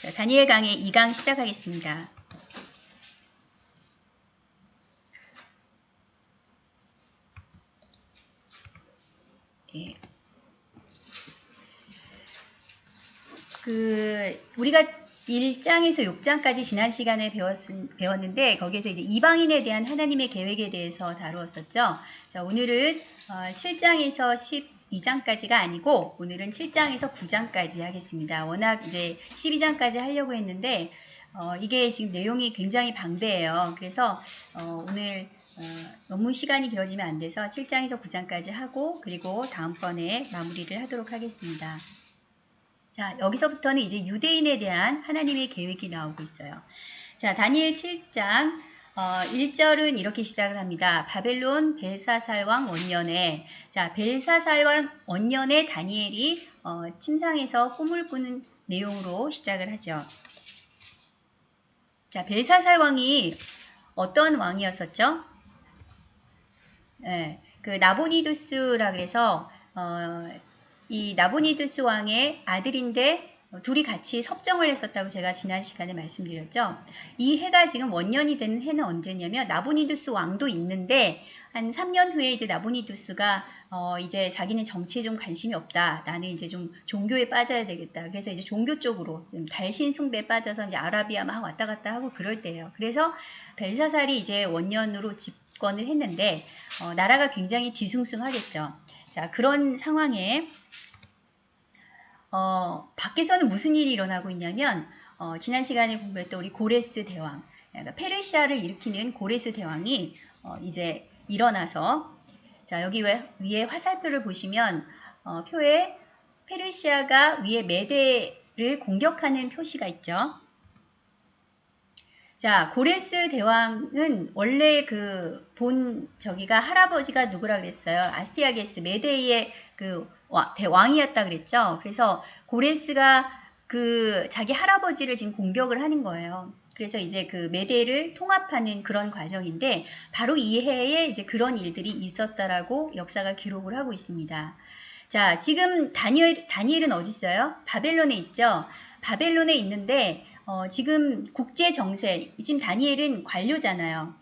자, 다니엘 강의 2강 시작하겠습니다. 예. 그 우리가 1장에서 6장까지 지난 시간에 배웠, 배웠는데 거기에서 이제 이방인에 대한 하나님의 계획에 대해서 다루었었죠. 자, 오늘은 어, 7장에서 12장까지가 아니고 오늘은 7장에서 9장까지 하겠습니다. 워낙 이제 12장까지 하려고 했는데 어, 이게 지금 내용이 굉장히 방대해요. 그래서 어, 오늘 어, 너무 시간이 길어지면 안 돼서 7장에서 9장까지 하고 그리고 다음번에 마무리를 하도록 하겠습니다. 자, 여기서부터는 이제 유대인에 대한 하나님의 계획이 나오고 있어요. 자, 다니엘 7장 어, 1절은 이렇게 시작을 합니다. 바벨론 벨사살왕 원년에 자, 벨사살왕 원년에 다니엘이 어, 침상에서 꿈을 꾸는 내용으로 시작을 하죠. 자, 벨사살 왕이 어떤 왕이었었죠? 네, 그 나보니두스라 그래서 어, 이 나보니두스 왕의 아들인데 둘이 같이 섭정을 했었다고 제가 지난 시간에 말씀드렸죠. 이 해가 지금 원년이 되는 해는 언제냐면 나보니두스 왕도 있는데 한 3년 후에 이제 나보니두스가 어 이제 자기는 정치에 좀 관심이 없다. 나는 이제 좀 종교에 빠져야 되겠다. 그래서 이제 종교 쪽으로 좀 달신 숭배에 빠져서 이제 아라비아 막 왔다 갔다 하고 그럴 때예요. 그래서 벨사살이 이제 원년으로 집권을 했는데 어 나라가 굉장히 뒤숭숭하겠죠. 자 그런 상황에 어, 밖에서는 무슨 일이 일어나고 있냐면 어, 지난 시간에 공부했던 우리 고레스 대왕, 그러니까 페르시아를 일으키는 고레스 대왕이 어, 이제 일어나서 자 여기 위에 화살표를 보시면 어, 표에 페르시아가 위에 메대를 공격하는 표시가 있죠. 자, 고레스 대왕은 원래 그 본 저기가 할아버지가 누구라 그랬어요? 아스티아게스 메데이의 그 대왕이었다 그랬죠. 그래서 고레스가 그 자기 할아버지를 지금 공격을 하는 거예요. 그래서 이제 그 메데를 통합하는 그런 과정인데 바로 이 해에 이제 그런 일들이 있었다라고 역사가 기록을 하고 있습니다. 자, 지금 다니엘, 다니엘은 어디 있어요? 바벨론에 있죠. 바벨론에 있는데 어, 지금 국제 정세, 지금 다니엘은 관료잖아요.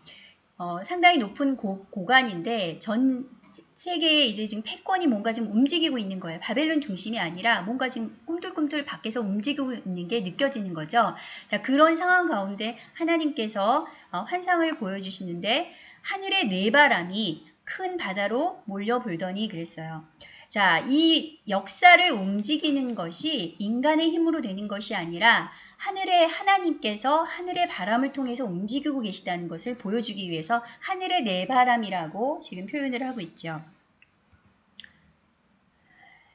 어, 상당히 높은 고, 고관인데 전 세계에 이제 지금 패권이 뭔가 좀 움직이고 있는 거예요. 바벨론 중심이 아니라 뭔가 지금 꿈틀꿈틀 밖에서 움직이고 있는 게 느껴지는 거죠. 자, 그런 상황 가운데 하나님께서 어, 환상을 보여주시는데 하늘의 네 바람이 큰 바다로 몰려 불더니 그랬어요. 자, 이 역사를 움직이는 것이 인간의 힘으로 되는 것이 아니라 하늘의 하나님께서 하늘의 바람을 통해서 움직이고 계시다는 것을 보여주기 위해서 하늘의 내바람이라고 지금 표현을 하고 있죠.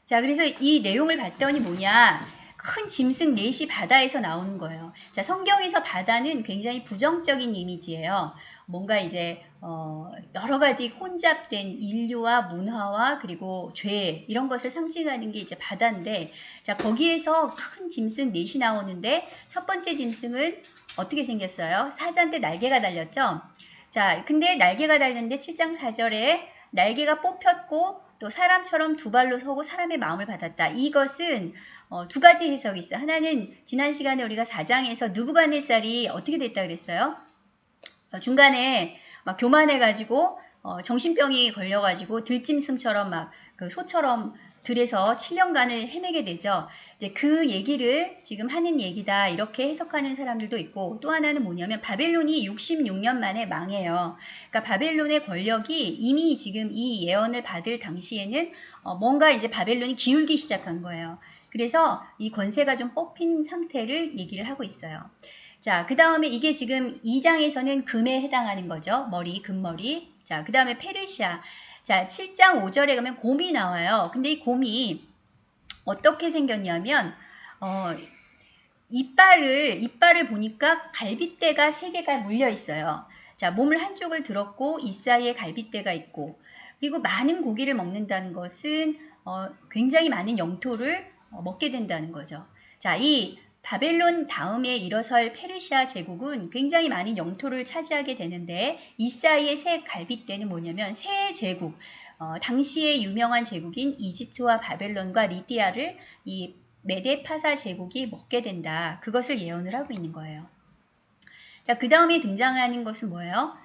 자, 그래서 이 내용을 봤더니 뭐냐. 큰 짐승 넷이 바다에서 나오는 거예요. 자, 성경에서 바다는 굉장히 부정적인 이미지예요. 뭔가 이제 어, 여러 가지 혼잡된 인류와 문화와 그리고 죄 이런 것을 상징하는 게 이제 바다인데 자 거기에서 큰 짐승 넷이 나오는데 첫 번째 짐승은 어떻게 생겼어요? 사자한테 날개가 달렸죠. 자 근데 날개가 달렸는데 7장 4절에 날개가 뽑혔고 또 사람처럼 두 발로 서고 사람의 마음을 받았다. 이것은 어, 두 가지 해석이 있어요. 하나는 지난 시간에 우리가 4장에서 누구가네살이 어떻게 됐다 그랬어요? 어, 중간에 막 교만해가지고 어, 정신병이 걸려가지고 들짐승처럼 막 그 소처럼 들에서 7년간을 헤매게 되죠. 이제 그 얘기를 지금 하는 얘기다 이렇게 해석하는 사람들도 있고 또 하나는 뭐냐면 바벨론이 66년 만에 망해요. 그러니까 바벨론의 권력이 이미 지금 이 예언을 받을 당시에는 어, 뭔가 이제 바벨론이 기울기 시작한 거예요. 그래서 이 권세가 좀 뽑힌 상태를 얘기를 하고 있어요. 자, 그 다음에 이게 지금 2장에서는 금에 해당하는 거죠. 머리, 금머리. 자, 그 다음에 페르시아. 자, 7장 5절에 가면 곰이 나와요. 근데 이 곰이 어떻게 생겼냐면, 어, 이빨을, 이빨을 보니까 갈빗대가 3개가 물려 있어요. 자, 몸을 한쪽을 들었고, 이 사이에 갈빗대가 있고, 그리고 많은 고기를 먹는다는 것은 어, 굉장히 많은 영토를 어, 먹게 된다는 거죠. 자, 이 바벨론 다음에 일어설 페르시아 제국은 굉장히 많은 영토를 차지하게 되는데 이 사이의 새 갈빗대는 뭐냐면 새 제국, 어, 당시의 유명한 제국인 이집트와 바벨론과 리디아를 이 메데파사 제국이 먹게 된다. 그것을 예언을 하고 있는 거예요. 자, 그 다음에 등장하는 것은 뭐예요?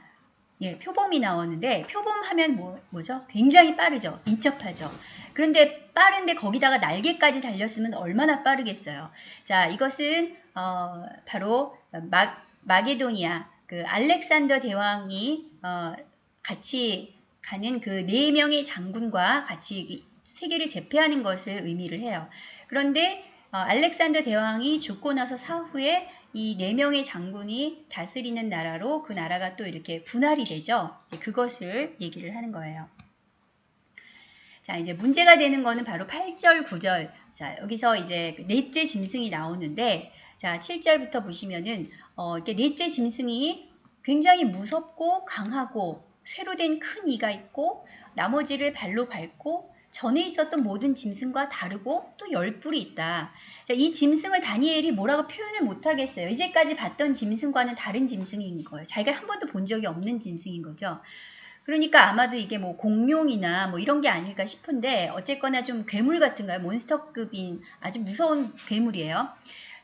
예, 표범이 나오는데 표범하면 뭐, 뭐죠? 굉장히 빠르죠. 민첩하죠. 그런데 빠른데 거기다가 날개까지 달렸으면 얼마나 빠르겠어요. 자, 이것은 어, 바로 마, 마게도니아 그 알렉산더 대왕이 어, 같이 가는 그 네 명의 장군과 같이 세계를 제패하는 것을 의미를 해요. 그런데 어, 알렉산더 대왕이 죽고 나서 사후에 이 네 명의 장군이 다스리는 나라로 그 나라가 또 이렇게 분할이 되죠. 그것을 얘기를 하는 거예요. 자, 이제 문제가 되는 거는 바로 8절, 9절. 자, 여기서 이제 그 넷째 짐승이 나오는데, 자, 7절부터 보시면은, 어, 이렇게 넷째 짐승이 굉장히 무섭고 강하고, 쇠로 된 큰 이가 있고, 나머지를 발로 밟고, 전에 있었던 모든 짐승과 다르고 또 열뿔이 있다. 자, 이 짐승을 다니엘이 뭐라고 표현을 못하겠어요. 이제까지 봤던 짐승과는 다른 짐승인 거예요. 자기가 한 번도 본 적이 없는 짐승인 거죠. 그러니까 아마도 이게 뭐 공룡이나 뭐 이런 게 아닐까 싶은데 어쨌거나 좀 괴물 같은가요? 몬스터급인 아주 무서운 괴물이에요.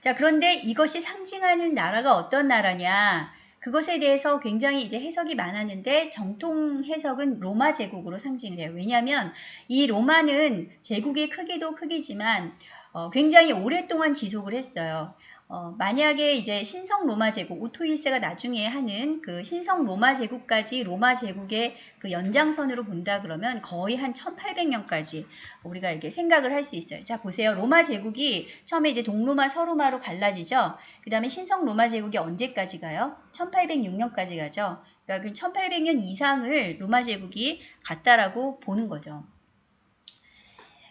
자, 그런데 이것이 상징하는 나라가 어떤 나라냐? 그것에 대해서 굉장히 이제 해석이 많았는데 정통 해석은 로마 제국으로 상징을 해요. 왜냐하면 이 로마는 제국의 크기도 크기지만 어, 굉장히 오랫동안 지속을 했어요. 어, 만약에 이제 신성 로마 제국, 오토 1세가 나중에 하는 그 신성 로마 제국까지 로마 제국의 그 연장선으로 본다 그러면 거의 한 1800년까지 우리가 이렇게 생각을 할 수 있어요. 자, 보세요. 로마 제국이 처음에 이제 동로마, 서로마로 갈라지죠. 그 다음에 신성 로마 제국이 언제까지 가요? 1806년까지 가죠. 그러니까 그 1800년 이상을 로마 제국이 갔다라고 보는 거죠.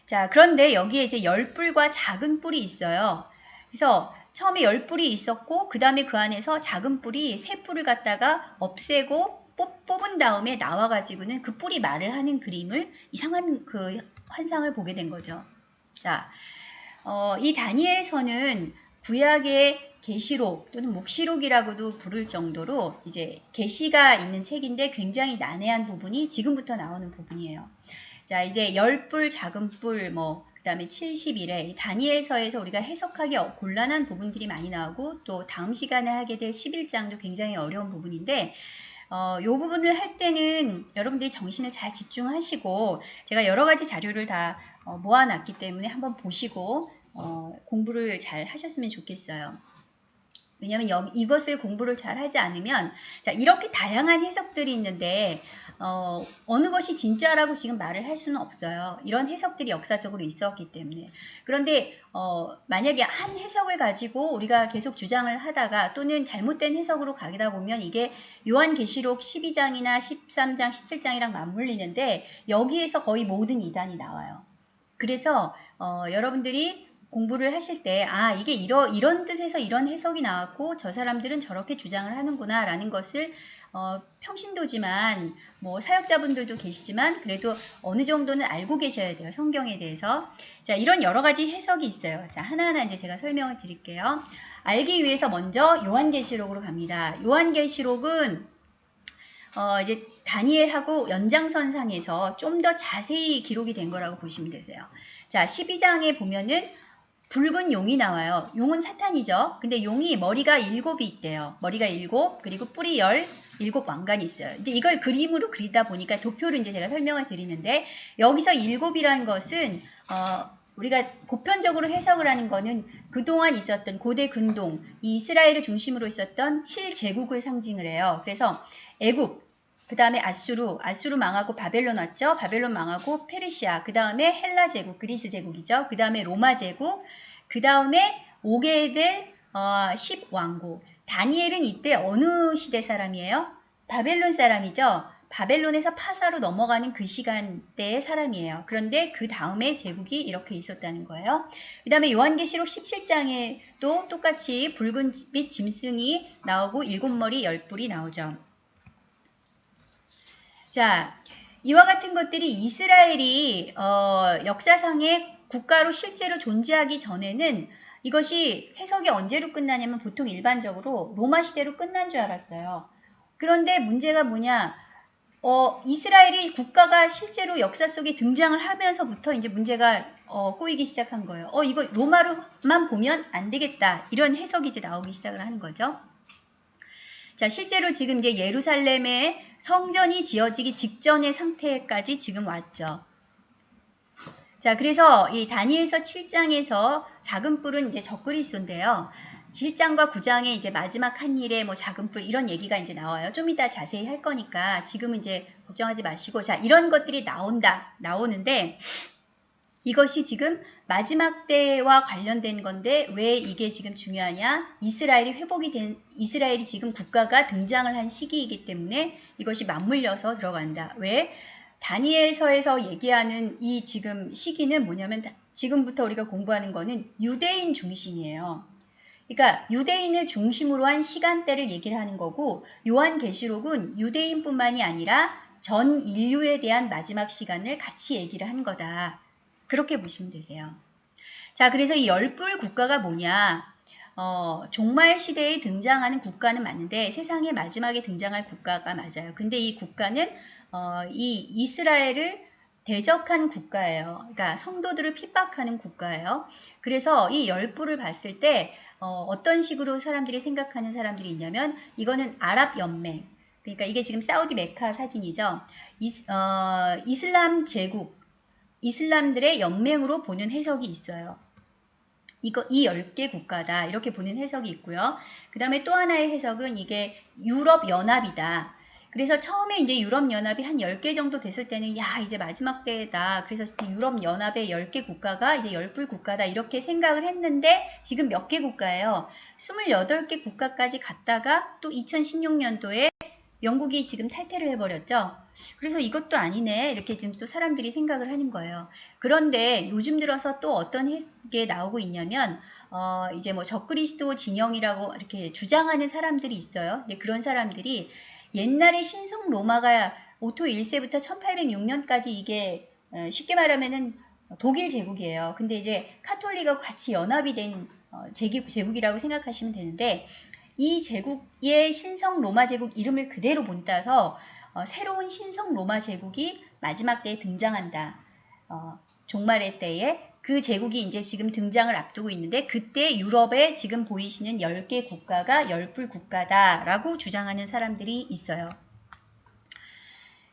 자, 그런데 여기에 이제 열뿔과 작은 뿔이 있어요. 그래서 처음에 열 뿔이 있었고 그 다음에 그 안에서 작은 뿔이 세 뿔을 갖다가 없애고 뽑, 뽑은 다음에 나와가지고는 그 뿔이 말을 하는 그림을 이상한 그 환상을 보게 된 거죠. 자, 어, 이 다니엘서는 구약의 계시록 또는 묵시록이라고도 부를 정도로 이제 계시가 있는 책인데 굉장히 난해한 부분이 지금부터 나오는 부분이에요. 자, 이제 열 뿔, 작은 뿔, 뭐 그 다음에 71회 다니엘서에서 우리가 해석하기 어, 곤란한 부분들이 많이 나오고 또 다음 시간에 하게 될 11장도 굉장히 어려운 부분인데 어, 요 부분을 할 때는 여러분들이 정신을 잘 집중하시고 제가 여러 가지 자료를 다 어, 모아놨기 때문에 한번 보시고 어, 공부를 잘 하셨으면 좋겠어요. 왜냐하면 이것을 공부를 잘 하지 않으면 자 이렇게 다양한 해석들이 있는데 어, 어느 것이 진짜라고 지금 말을 할 수는 없어요. 이런 해석들이 역사적으로 있었기 때문에. 그런데 어, 만약에 한 해석을 가지고 우리가 계속 주장을 하다가 또는 잘못된 해석으로 가다 보면 이게 요한계시록 12장이나 13장, 17장이랑 맞물리는데 여기에서 거의 모든 이단이 나와요. 그래서 어, 여러분들이 공부를 하실 때, 아, 이게 이러, 이런 뜻에서 이런 해석이 나왔고, 저 사람들은 저렇게 주장을 하는구나, 라는 것을, 어, 평신도지만, 뭐, 사역자분들도 계시지만, 그래도 어느 정도는 알고 계셔야 돼요. 성경에 대해서. 자, 이런 여러 가지 해석이 있어요. 자, 하나하나 이제 제가 설명을 드릴게요. 알기 위해서 먼저 요한계시록으로 갑니다. 요한계시록은 어, 이제 다니엘하고 연장선상에서 좀 더 자세히 기록이 된 거라고 보시면 되세요. 자, 12장에 보면은 붉은 용이 나와요. 용은 사탄이죠. 근데 용이 머리가 일곱이 있대요. 머리가 일곱, 그리고 뿔이 열, 일곱 왕관이 있어요. 이제 이걸 그림으로 그리다 보니까 도표를 이제 제가 설명을 드리는데 여기서 일곱이라는 것은 어, 우리가 보편적으로 해석을 하는 거는 그동안 있었던 고대 근동, 이 이스라엘을 중심으로 있었던 7제국을 상징을 해요. 그래서 애굽, 그 다음에 아수르, 아수르 망하고 바벨론 왔죠. 바벨론 망하고 페르시아, 그 다음에 헬라 제국, 그리스 제국이죠. 그 다음에 로마 제국, 그 다음에 오게 될 어, 10왕국. 다니엘은 이때 어느 시대 사람이에요? 바벨론 사람이죠. 바벨론에서 파사로 넘어가는 그 시간대의 사람이에요. 그런데 그 다음에 제국이 이렇게 있었다는 거예요. 그 다음에 요한계시록 17장에도 똑같이 붉은 빛 짐승이 나오고 일곱 머리 열 뿔이 나오죠. 자, 이와 같은 것들이 이스라엘이 어, 역사상의 국가로 실제로 존재하기 전에는 이것이 해석이 언제로 끝나냐면 보통 일반적으로 로마 시대로 끝난 줄 알았어요. 그런데 문제가 뭐냐? 어, 이스라엘이 국가가 실제로 역사 속에 등장을 하면서부터 이제 문제가 어, 꼬이기 시작한 거예요. 어, 이거 로마로만 보면 안 되겠다. 이런 해석이 이제 나오기 시작을 하는 거죠. 자, 실제로 지금 이제 예루살렘에 성전이 지어지기 직전의 상태까지 지금 왔죠. 자, 그래서 이 다니엘서 7장에서 작은 뿔은 이제 적그리스도인데요. 7장과 9장에 이제 마지막 한 일에 뭐 작은 뿔 이런 얘기가 이제 나와요. 좀 이따 자세히 할 거니까 지금은 이제 걱정하지 마시고 자, 이런 것들이 나온다. 나오는데 이것이 지금 마지막 때와 관련된 건데 왜 이게 지금 중요하냐? 이스라엘이 회복이 된 이스라엘이 지금 국가가 등장을 한 시기이기 때문에 이것이 맞물려서 들어간다. 왜? 다니엘서에서 얘기하는 이 지금 시기는 뭐냐면 지금부터 우리가 공부하는 거는 유대인 중심이에요. 그러니까 유대인을 중심으로 한 시간대를 얘기를 하는 거고 요한계시록은 유대인뿐만이 아니라 전 인류에 대한 마지막 시간을 같이 얘기를 한 거다. 그렇게 보시면 되세요. 자, 그래서 이 열불 국가가 뭐냐? 어, 종말 시대에 등장하는 국가는 맞는데 세상의 마지막에 등장할 국가가 맞아요. 근데 이 국가는 어, 이 이스라엘을 대적한 국가예요. 그러니까 성도들을 핍박하는 국가예요. 그래서 이 열불을 봤을 때 어, 어떤 식으로 사람들이 생각하는 사람들이 있냐면 이거는 아랍 연맹. 그러니까 이게 지금 사우디 메카 사진이죠. 이스, 어, 이슬람 제국, 이슬람들의 연맹으로 보는 해석이 있어요. 이거 이 10개 국가다. 이렇게 보는 해석이 있고요. 그 다음에 또 하나의 해석은 이게 유럽 연합이다. 그래서 처음에 이제 유럽연합이 한 10개 정도 됐을 때는 야 이제 마지막 때다. 그래서 유럽연합의 10개 국가가 이제 열불 국가다 이렇게 생각을 했는데 지금 몇 개 국가예요. 28개 국가까지 갔다가 또 2016년도에 영국이 지금 탈퇴를 해버렸죠. 그래서 이것도 아니네 이렇게 지금 또 사람들이 생각을 하는 거예요. 그런데 요즘 들어서 또 어떤 게 나오고 있냐면 어 이제 뭐 적그리스도 진영이라고 이렇게 주장하는 사람들이 있어요. 근데 그런 사람들이 옛날에 신성 로마가 오토 1세부터 1806년까지 이게 어, 쉽게 말하면은 독일 제국이에요. 근데 이제 카톨릭하고 같이 연합이 된 어, 제국이라고 생각하시면 되는데 이 제국의 신성 로마 제국 이름을 그대로 본따서 어, 새로운 신성 로마 제국이 마지막 때에 등장한다. 종말의 때에 그 제국이 이제 지금 등장을 앞두고 있는데 그때 유럽에 지금 보이시는 10개 국가가 열뿔 국가다라고 주장하는 사람들이 있어요.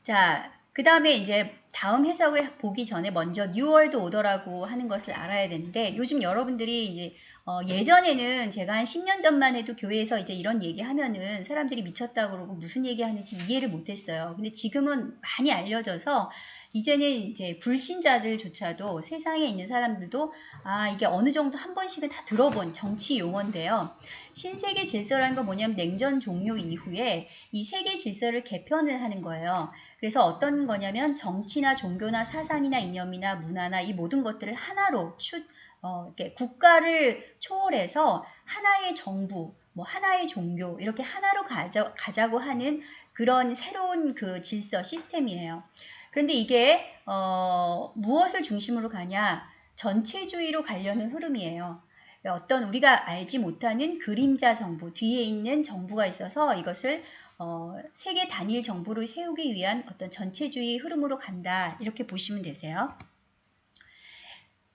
자, 그 다음에 이제 다음 해석을 보기 전에 먼저 New World Order라고 하는 것을 알아야 되는데 요즘 여러분들이 이제 어, 예전에는 제가 한 10년 전만 해도 교회에서 이제 이런 얘기 하면은 사람들이 미쳤다 그러고 무슨 얘기 하는지 이해를 못했어요. 근데 지금은 많이 알려져서 이제는 이제 불신자들조차도 세상에 있는 사람들도 아 이게 어느 정도 한 번씩은 다 들어본 정치 용어인데요. 신세계 질서라는 건 뭐냐면 냉전 종료 이후에 이 세계 질서를 개편을 하는 거예요. 그래서 어떤 거냐면 정치나 종교나 사상이나 이념이나 문화나 이 모든 것들을 하나로 추, 어, 이렇게 국가를 초월해서 하나의 정부, 뭐 하나의 종교 이렇게 하나로 가자, 가자고 하는 그런 새로운 그 질서 시스템이에요. 그런데 이게 어, 무엇을 중심으로 가냐? 전체주의로 가려는 흐름이에요. 어떤 우리가 알지 못하는 그림자 정부, 뒤에 있는 정부가 있어서 이것을 어, 세계 단일 정부를 세우기 위한 어떤 전체주의 흐름으로 간다. 이렇게 보시면 되세요.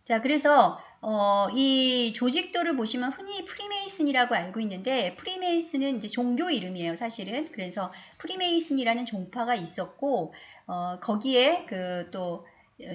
자, 그래서 어, 이 조직도를 보시면 흔히 프리메이슨이라고 알고 있는데 프리메이슨은 이제 종교 이름이에요, 사실은. 그래서 프리메이슨이라는 종파가 있었고 어, 거기에 그 또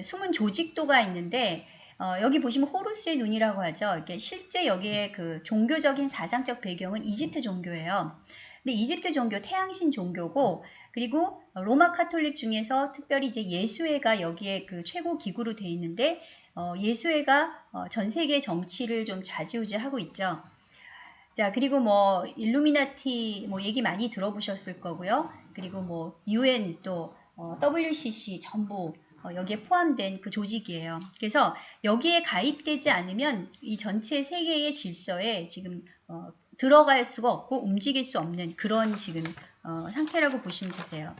숨은 조직도가 있는데 어, 여기 보시면 호루스의 눈이라고 하죠. 이게 실제 여기에 그 종교적인 사상적 배경은 이집트 종교예요. 근데 이집트 종교 태양신 종교고 그리고 로마 카톨릭 중에서 특별히 이제 예수회가 여기에 그 최고 기구로 돼 있는데 어, 예수회가 어, 전 세계 정치를 좀 좌지우지하고 있죠. 자 그리고 뭐 일루미나티 뭐 얘기 많이 들어보셨을 거고요. 그리고 뭐 UN 또 어, WCC 전부 어, 여기에 포함된 그 조직이에요. 그래서 여기에 가입되지 않으면 이 전체 세계의 질서에 지금 어, 들어갈 수가 없고 움직일 수 없는 그런 지금 어, 상태라고 보시면 되세요.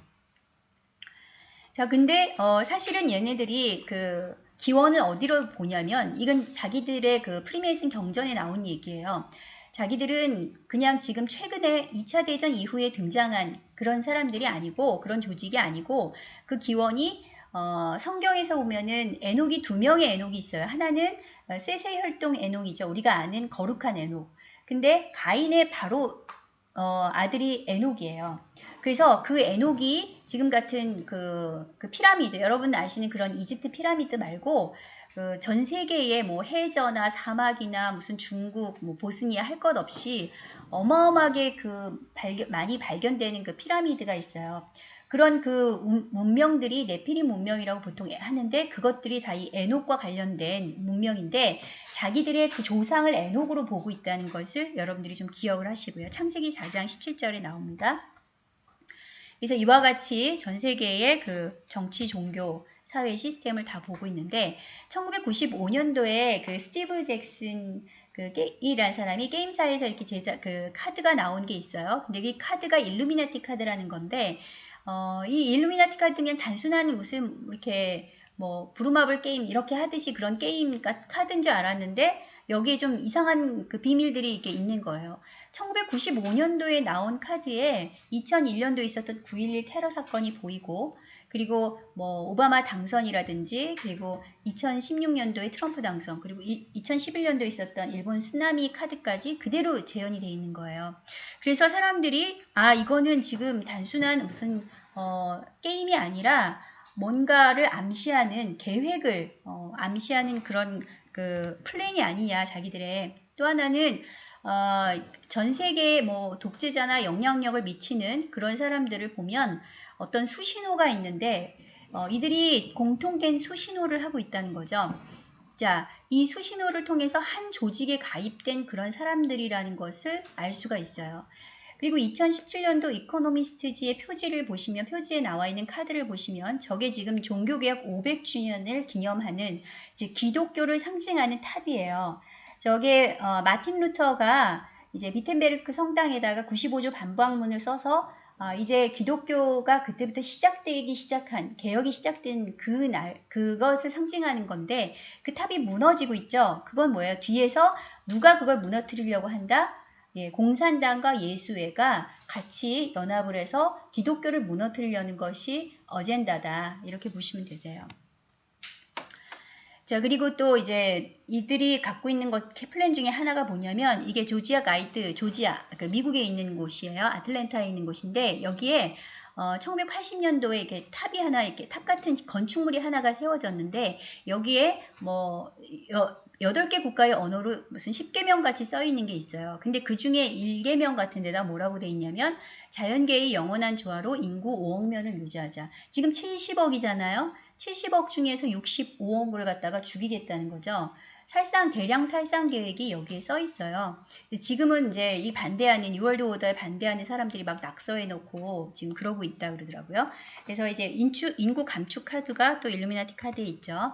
자, 근데 어, 사실은 얘네들이 그 기원을 어디로 보냐면 이건 자기들의 그 프리메이슨 경전에 나온 얘기예요. 자기들은 그냥 지금 최근에 2차 대전 이후에 등장한 그런 사람들이 아니고 그런 조직이 아니고 그 기원이 어, 성경에서 보면은 에녹이 두 명의 에녹이 있어요. 하나는 세세 혈동 에녹이죠. 우리가 아는 거룩한 에녹. 근데 가인의 바로 어, 아들이 에녹이에요. 그래서 그 에녹이 지금 같은 그, 그 피라미드, 여러분 아시는 그런 이집트 피라미드 말고 그 전 세계의 뭐 해저나 사막이나 무슨 중국, 뭐 보스니아 할 것 없이 어마어마하게 그 발견, 많이 발견되는 그 피라미드가 있어요. 그런 그 문명들이 네피리 문명이라고 보통 하는데 그것들이 다 이 에녹과 관련된 문명인데 자기들의 그 조상을 에녹으로 보고 있다는 것을 여러분들이 좀 기억을 하시고요. 창세기 4장 17절에 나옵니다. 그래서 이와 같이 전 세계의 그 정치, 종교, 사회 시스템을 다 보고 있는데 1995년도에 그 스티브 잭슨 그 이란 사람이 게임사에서 이렇게 제작 그 카드가 나온 게 있어요. 근데 이 카드가 일루미나티 카드라는 건데 어, 이 일루미나티 카드는 단순한 무슨 이렇게 뭐 부루마블 게임 이렇게 하듯이 그런 게임 카드인 줄 알았는데 여기에 좀 이상한 그 비밀들이 이렇게 있는 거예요. 1995년도에 나온 카드에 2001년도에 있었던 9.11 테러 사건이 보이고 그리고 뭐 오바마 당선이라든지 그리고 2016년도에 트럼프 당선 그리고 2011년도에 있었던 일본 쓰나미 카드까지 그대로 재현이 돼 있는 거예요. 그래서 사람들이 아 이거는 지금 단순한 무슨 어, 게임이 아니라 뭔가를 암시하는 계획을 어, 암시하는 그런 그 플랜이 아니냐 자기들의 또 하나는 어, 전 세계에 뭐 독재자나 영향력을 미치는 그런 사람들을 보면 어떤 수신호가 있는데 어, 이들이 공통된 수신호를 하고 있다는 거죠. 자, 이 수신호를 통해서 한 조직에 가입된 그런 사람들이라는 것을 알 수가 있어요. 그리고 2017년도 이코노미스트지의 표지를 보시면 표지에 나와 있는 카드를 보시면 저게 지금 종교개혁 500주년을 기념하는 즉 기독교를 상징하는 탑이에요. 저게 어, 마틴 루터가 이제 비텐베르크 성당에다가 95조 반박문을 써서 어, 이제 기독교가 그때부터 시작되기 시작한 개혁이 시작된 그날 그것을 상징하는 건데 그 탑이 무너지고 있죠. 그건 뭐예요? 뒤에서 누가 그걸 무너뜨리려고 한다? 예, 공산당과 예수회가 같이 연합을 해서 기독교를 무너뜨리려는 것이 어젠다다. 이렇게 보시면 되세요. 자, 그리고 또 이제 이들이 갖고 있는 것, 플랜 중에 하나가 뭐냐면 이게 조지아 가이드, 조지아, 그 미국에 있는 곳이에요. 아틀랜타에 있는 곳인데 여기에 어, 1980년도에 이렇게 탑이 하나, 이렇게 탑 같은 건축물이 하나가 세워졌는데 여기에 뭐 여, 8개 국가의 언어로 무슨 십계명 같이 써 있는 게 있어요. 근데 그 중에 1계명 같은 데다 뭐라고 돼 있냐면 자연계의 영원한 조화로 인구 5억 명을 유지하자. 지금 70억이잖아요. 70억 중에서 65억을 갖다가 죽이겠다는 거죠. 살상 대량 살상 계획이 여기에 써 있어요. 지금은 이제 이 반대하는 6월드 오더에 반대하는 사람들이 막 낙서해 놓고 지금 그러고 있다 그러더라고요. 그래서 이제 인추, 인구 감축 카드가 또 일루미나티 카드에 있죠.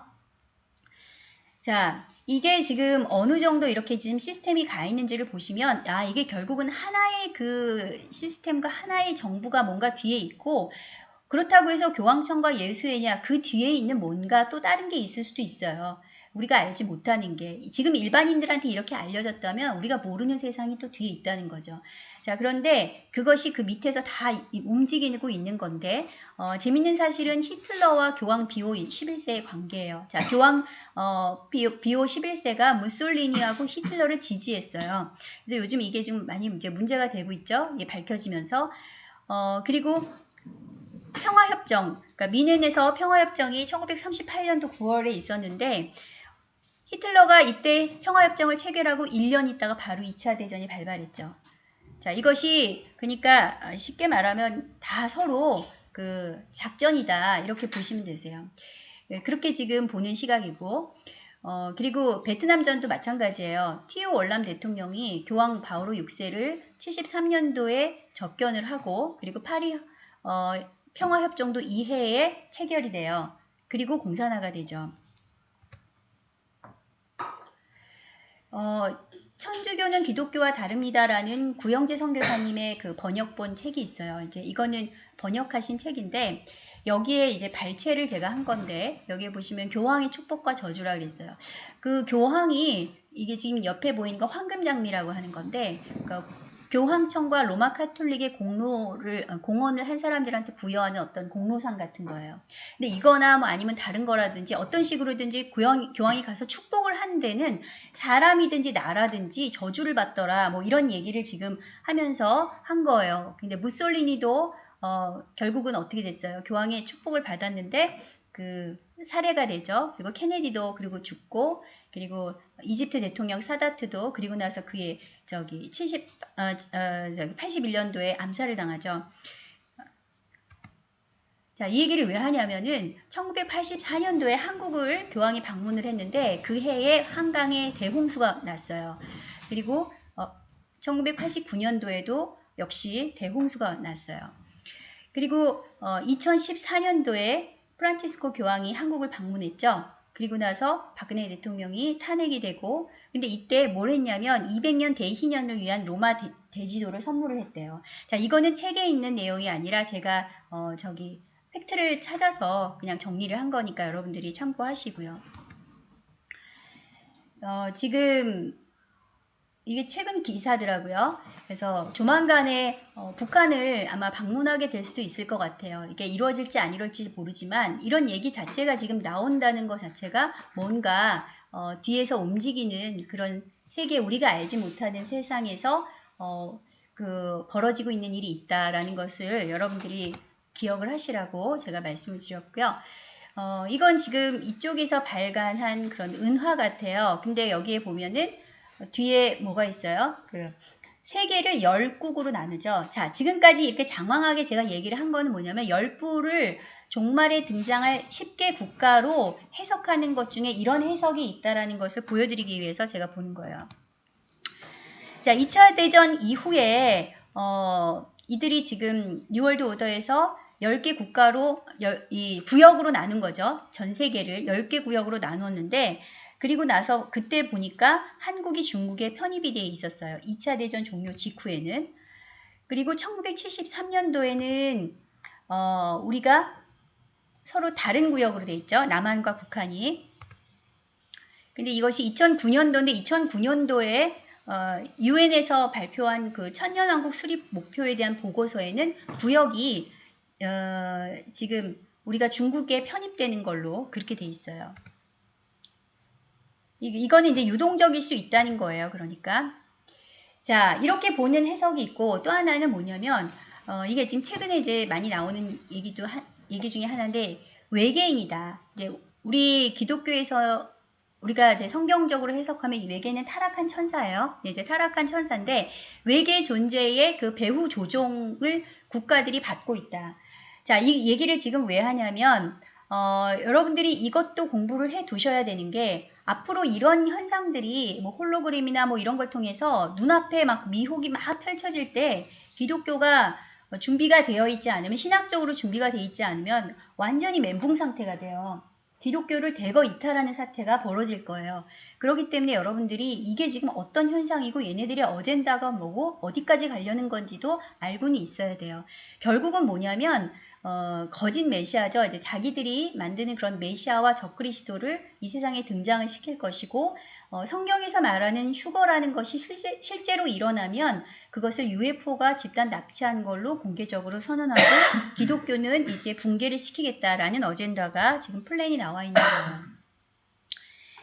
자, 이게 지금 어느 정도 이렇게 지금 시스템이 가 있는지를 보시면, 아, 이게 결국은 하나의 그 시스템과 하나의 정부가 뭔가 뒤에 있고, 그렇다고 해서 교황청과 예수회냐 그 뒤에 있는 뭔가 또 다른 게 있을 수도 있어요. 우리가 알지 못하는 게 지금 일반인들한테 이렇게 알려졌다면 우리가 모르는 세상이 또 뒤에 있다는 거죠. 자 그런데 그것이 그 밑에서 다 움직이고 있는 건데 어, 재밌는 사실은 히틀러와 교황 비오 11세의 관계예요. 자 교황 어, 비오, 비오 11세가 무솔리니하고 히틀러를 지지했어요. 그래서 요즘 이게 지금 많이 이제 문제가 되고 있죠. 이게 밝혀지면서 어, 그리고 평화협정, 그러니까 미넨에서 평화협정이 1938년도 9월에 있었는데 히틀러가 이때 평화협정을 체결하고 1년 있다가 바로 2차 대전이 발발했죠. 자, 이것이 그러니까 쉽게 말하면 다 서로 그 작전이다 이렇게 보시면 되세요. 네, 그렇게 지금 보는 시각이고 어, 그리고 베트남전도 마찬가지예요. 티오 월남 대통령이 교황 바오로 6세를 73년도에 접견을 하고 그리고 파리 어, 평화협정도 이해에 체결이 돼요. 그리고 공산화가 되죠. 어, 천주교는 기독교와 다릅니다라는 구영재 선교사님의 그 번역본 책이 있어요. 이제 이거는 번역하신 책인데 여기에 이제 발췌를 제가 한 건데 여기에 보시면 교황의 축복과 저주라 그랬어요. 그 교황이 이게 지금 옆에 보이는 거 황금 장미라고 하는 건데 그러니까 교황청과 로마 카톨릭의 공로를 어, 공헌을 한 사람들한테 부여하는 어떤 공로상 같은 거예요. 근데 이거나 뭐 아니면 다른 거라든지 어떤 식으로든지 교황, 교황이 가서 축복을 한 데는 사람이든지 나라든지 저주를 받더라 뭐 이런 얘기를 지금 하면서 한 거예요. 근데 무솔리니도 어, 결국은 어떻게 됐어요? 교황의 축복을 받았는데 그 살해가 되죠. 그리고 케네디도 그리고 죽고 그리고 이집트 대통령 사다트도 그리고 나서 그의 저기 70 어, 어, 저기 81년도에 암살을 당하죠. 자, 이 얘기를 왜 하냐면은 1984년도에 한국을 교황이 방문을 했는데 그 해에 한강에 대홍수가 났어요. 그리고 어, 1989년도에도 역시 대홍수가 났어요. 그리고 어, 2014년도에 프란치스코 교황이 한국을 방문했죠. 그리고 나서 박근혜 대통령이 탄핵이 되고 근데 이때 뭘 했냐면 200년 대희년을 위한 로마 대, 지도를 선물을 했대요. 자 이거는 책에 있는 내용이 아니라 제가 어, 저기 팩트를 찾아서 그냥 정리를 한 거니까 여러분들이 참고하시고요. 어, 지금 이게 최근 기사더라고요. 그래서 조만간에 어, 북한을 아마 방문하게 될 수도 있을 것 같아요. 이게 이루어질지 안 이루어질지 모르지만 이런 얘기 자체가 지금 나온다는 것 자체가 뭔가 어, 뒤에서 움직이는 그런 세계 우리가 알지 못하는 세상에서 어, 그 벌어지고 있는 일이 있다라는 것을 여러분들이 기억을 하시라고 제가 말씀을 드렸고요. 어, 이건 지금 이쪽에서 발간한 그런 은화 같아요. 근데 여기에 보면은 뒤에 뭐가 있어요? 그 세계를 열국으로 나누죠. 자, 지금까지 이렇게 장황하게 제가 얘기를 한 거는 뭐냐면 열부를 종말에 등장할 10개 국가로 해석하는 것 중에 이런 해석이 있다라는 것을 보여드리기 위해서 제가 보는 거예요. 자, 2차 대전 이후에 어, 이들이 지금 뉴월드 오더에서 10개 국가로 열, 이 구역으로 나눈 거죠. 전 세계를 10개 구역으로 나눴는데 그리고 나서 그때 보니까 한국이 중국에 편입이 돼 있었어요. 2차 대전 종료 직후에는. 그리고 1973년도에는 어, 우리가 서로 다른 구역으로 돼 있죠. 남한과 북한이. 근데 이것이 2009년도인데 2009년도에 어, 유엔에서 발표한 그 천년왕국 수립 목표에 대한 보고서에는 구역이 어, 지금 우리가 중국에 편입되는 걸로 그렇게 돼 있어요. 이거는 이제 유동적일 수 있다는 거예요. 그러니까. 자, 이렇게 보는 해석이 있고 또 하나는 뭐냐면 어, 이게 지금 최근에 이제 많이 나오는 얘기도 하, 얘기 중에 하나인데 외계인이다. 이제 우리 기독교에서 우리가 이제 성경적으로 해석하면 이 외계는 타락한 천사예요. 이제 타락한 천사인데 외계 존재의 그 배후 조종을 국가들이 받고 있다. 자, 이 얘기를 지금 왜 하냐면 어, 여러분들이 이것도 공부를 해 두셔야 되는 게 앞으로 이런 현상들이 뭐 홀로그램이나 뭐 이런 걸 통해서 눈앞에 막 미혹이 막 펼쳐질 때 기독교가 준비가 되어 있지 않으면 신학적으로 준비가 되어 있지 않으면 완전히 멘붕 상태가 돼요. 기독교를 대거 이탈하는 사태가 벌어질 거예요. 그렇기 때문에 여러분들이 이게 지금 어떤 현상이고 얘네들의 어젠다가 뭐고 어디까지 가려는 건지도 알고는 있어야 돼요. 결국은 뭐냐면 어, 거짓 메시아죠. 이제 자기들이 만드는 그런 메시아와 적그리스도를 이 세상에 등장을 시킬 것이고 어, 성경에서 말하는 휴거라는 것이 실제, 실제로 일어나면 그것을 UFO가 집단 납치한 걸로 공개적으로 선언하고 기독교는 이게 붕괴를 시키겠다라는 어젠다가 지금 플랜이 나와 있는 거예요.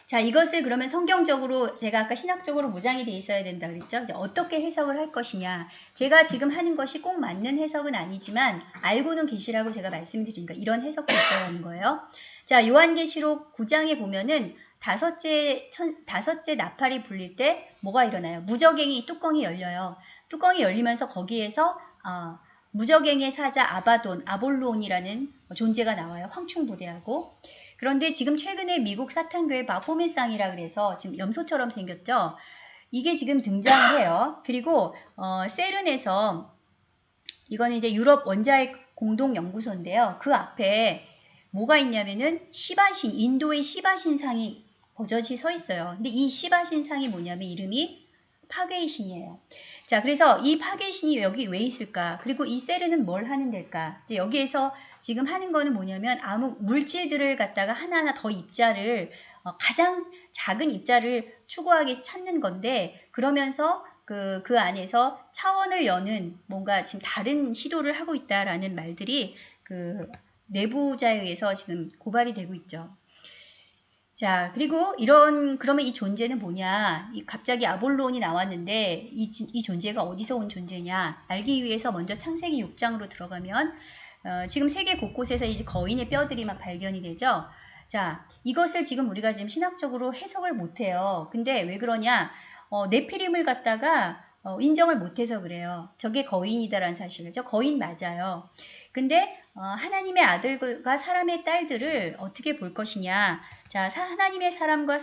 자, 이것을 그러면 성경적으로 제가 아까 신학적으로 무장이 돼 있어야 된다 그랬죠? 어떻게 해석을 할 것이냐. 제가 지금 하는 것이 꼭 맞는 해석은 아니지만 알고는 계시라고 제가 말씀드리니까 이런 해석도 있다는 거예요. 자, 요한계시록 9장에 보면은 다섯째 천, 다섯째 나팔이 불릴 때 뭐가 일어나요? 무적행이 뚜껑이 열려요. 뚜껑이 열리면서 거기에서 어, 무적행의 사자 아바돈, 아볼론이라는 존재가 나와요. 황충 부대하고. 그런데 지금 최근에 미국 사탄교회 바포메상이라 그래서 지금 염소처럼 생겼죠. 이게 지금 등장을 해요. 그리고 어, 세른에서 이거는 이제 유럽 원자핵 공동연구소인데요. 그 앞에 뭐가 있냐면은 시바신, 인도의 시바신상이 버젓이 서 있어요. 근데 이 시바신상이 뭐냐면 이름이 파괴의 신이에요. 자, 그래서 이 파괴의 신이 여기 왜 있을까? 그리고 이 세르는 뭘 하는 데일까? 여기에서 지금 하는 거는 뭐냐면 아무 물질들을 갖다가 하나하나 더 입자를 어, 가장 작은 입자를 추구하기 찾는 건데 그러면서 그, 그 안에서 차원을 여는 뭔가 지금 다른 시도를 하고 있다라는 말들이 그 내부자에 의해서 지금 고발이 되고 있죠. 자, 그리고 이런, 그러면 이 존재는 뭐냐? 이 갑자기 아볼론이 나왔는데 이, 이 존재가 어디서 온 존재냐? 알기 위해서 먼저 창세기 6장으로 들어가면 어, 지금 세계 곳곳에서 이제 거인의 뼈들이 막 발견이 되죠. 자, 이것을 지금 우리가 지금 신학적으로 해석을 못해요. 근데 왜 그러냐? 어, 네피림을 갖다가 어, 인정을 못해서 그래요. 저게 거인이다라는 사실을. 저 거인 맞아요. 근데 어, 하나님의 아들과 사람의 딸들을 어떻게 볼 것이냐. 자, 사, 하나님의 사람과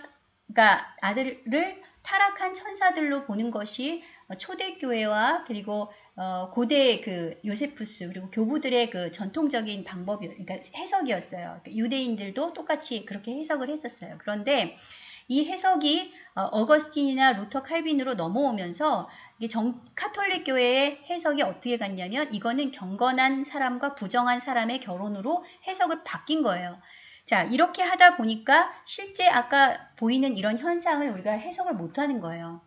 그러니까 아들을 타락한 천사들로 보는 것이 어, 초대교회와 그리고 어, 고대 그 요세푸스 그리고 교부들의 그 전통적인 방법이 그러니까 해석이었어요. 그러니까 유대인들도 똑같이 그렇게 해석을 했었어요. 그런데 이 해석이 어거스틴이나 루터 칼빈으로 넘어오면서 정, 카톨릭 교회의 해석이 어떻게 갔냐면 이거는 경건한 사람과 부정한 사람의 결혼으로 해석을 바뀐 거예요. 자, 이렇게 하다 보니까 실제 아까 보이는 이런 현상을 우리가 해석을 못하는 거예요.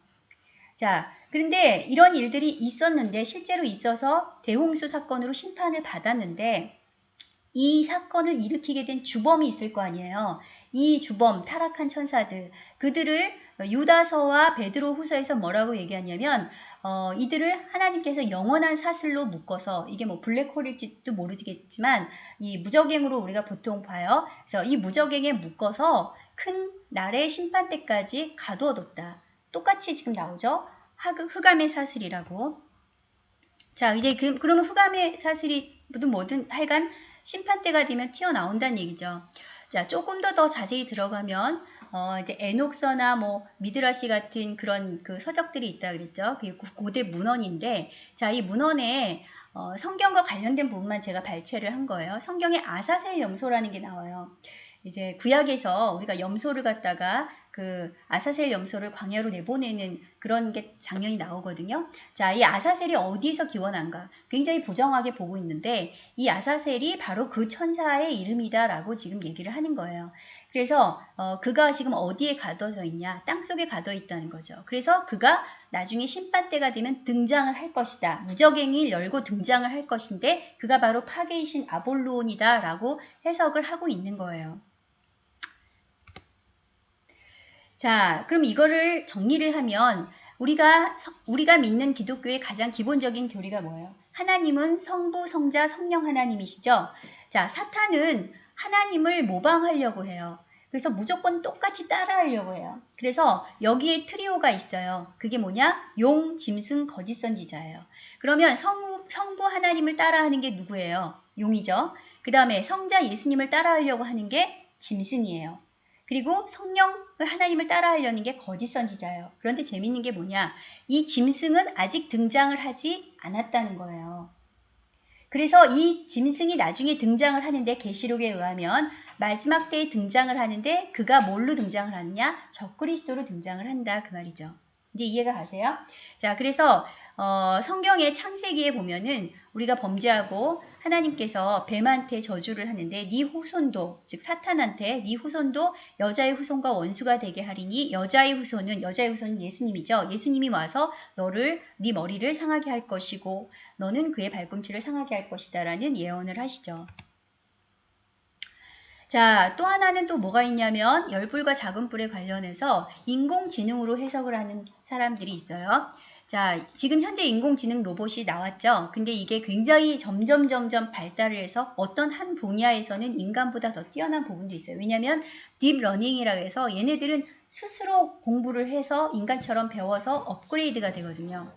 자, 그런데 이런 일들이 있었는데 실제로 있어서 대홍수 사건으로 심판을 받았는데 이 사건을 일으키게 된 주범이 있을 거 아니에요. 이 주범, 타락한 천사들, 그들을 유다서와 베드로 후서에서 뭐라고 얘기하냐면 어, 이들을 하나님께서 영원한 사슬로 묶어서 이게 뭐 블랙홀일지도 모르겠지만 이 무적행으로 우리가 보통 봐요. 그래서 이 무적행에 묶어서 큰 날의 심판 때까지 가두어뒀다. 똑같이 지금 나오죠. 흑암의 사슬이라고. 자, 이제 그, 그러면 흑암의 사슬이 뭐든 뭐든 하여간 심판 때가 되면 튀어나온다는 얘기죠. 자, 조금 더 더 자세히 들어가면 어, 이제 에녹서나 뭐 미드라시 같은 그런 그 서적들이 있다 그랬죠. 그게 고대 문헌인데, 자, 이 문헌에 어, 성경과 관련된 부분만 제가 발췌를 한 거예요. 성경에 아사셀 염소라는 게 나와요. 이제 구약에서 우리가 염소를 갖다가 그 아사셀 염소를 광야로 내보내는 그런 게 장면이 나오거든요. 자, 이 아사셀이 어디에서 기원한가? 굉장히 부정하게 보고 있는데 이 아사셀이 바로 그 천사의 이름이다라고 지금 얘기를 하는 거예요. 그래서 어, 그가 지금 어디에 가둬져 있냐? 땅 속에 가둬 있다는 거죠. 그래서 그가 나중에 심판 때가 되면 등장을 할 것이다. 무적행을 열고 등장을 할 것인데 그가 바로 파괴이신 아볼론이다라고 해석을 하고 있는 거예요. 자, 그럼 이거를 정리를 하면 우리가 우리가 믿는 기독교의 가장 기본적인 교리가 뭐예요? 하나님은 성부, 성자, 성령 하나님이시죠. 자, 사탄은 하나님을 모방하려고 해요. 그래서 무조건 똑같이 따라하려고 해요. 그래서 여기에 트리오가 있어요. 그게 뭐냐? 용, 짐승, 거짓 선지자예요. 그러면 성, 성부 하나님을 따라하는 게 누구예요? 용이죠. 그 다음에 성자 예수님을 따라하려고 하는 게 짐승이에요. 그리고 성령을 하나님을 따라하려는 게 거짓 선지자예요. 그런데 재밌는 게 뭐냐? 이 짐승은 아직 등장을 하지 않았다는 거예요. 그래서 이 짐승이 나중에 등장을 하는데 계시록에 의하면 마지막 때에 등장을 하는데 그가 뭘로 등장을 하느냐? 적그리스도로 등장을 한다 그 말이죠. 이제 이해가 가세요? 자, 그래서 어, 성경의 창세기에 보면은 우리가 범죄하고 하나님께서 뱀한테 저주를 하는데 네 후손도 즉 사탄한테 네 후손도 여자의 후손과 원수가 되게 하리니 여자의 후손은 여자의 후손은 예수님이죠. 예수님이 와서 너를 네 머리를 상하게 할 것이고 너는 그의 발꿈치를 상하게 할 것이다라는 예언을 하시죠. 자, 또 하나는 또 뭐가 있냐면 열뿔과 작은 뿔에 관련해서 인공지능으로 해석을 하는 사람들이 있어요. 자, 지금 현재 인공지능 로봇이 나왔죠. 근데 이게 굉장히 점점 점점 발달을 해서 어떤 한 분야에서는 인간보다 더 뛰어난 부분도 있어요. 왜냐하면 deep learning이라고 해서 얘네들은 스스로 공부를 해서 인간처럼 배워서 업그레이드가 되거든요.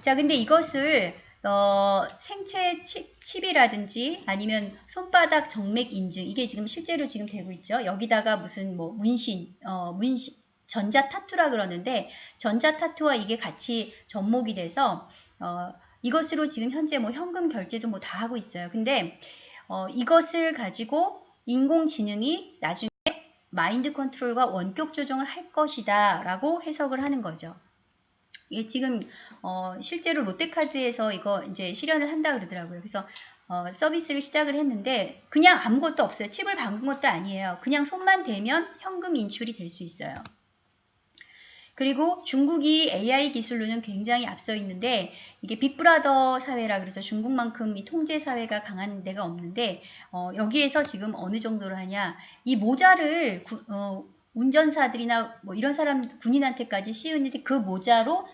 자, 근데 이것을 어, 생체 칩, 이라든지 아니면 손바닥 정맥 인증 이게 지금 실제로 지금 되고 있죠. 여기다가 무슨 뭐 문신, 어, 문신 전자 tattoo라 그러는데 전자 타투와 이게 같이 접목이 돼서 어, 이것으로 지금 현재 뭐 현금 결제도 뭐 다 하고 있어요. 근데 어, 이것을 가지고 인공지능이 나중에 마인드 컨트롤과 원격 조정을 할 것이다 라고 해석을 하는 거죠. 예, 지금 어, 실제로 롯데카드에서 이거 이제 실현을 한다 그러더라고요. 그래서 어, 서비스를 시작을 했는데 그냥 아무것도 없어요. 칩을 박은 것도 아니에요. 그냥 손만 대면 현금 인출이 될 수 있어요. 그리고 중국이 AI 기술로는 굉장히 앞서 있는데 이게 빅브라더 사회라 그러죠. 중국만큼 이 통제 사회가 강한 데가 없는데 어, 여기에서 지금 어느 정도로 하냐 이 모자를 구, 어, 운전사들이나 뭐 이런 사람 군인한테까지 씌우는데 그 모자로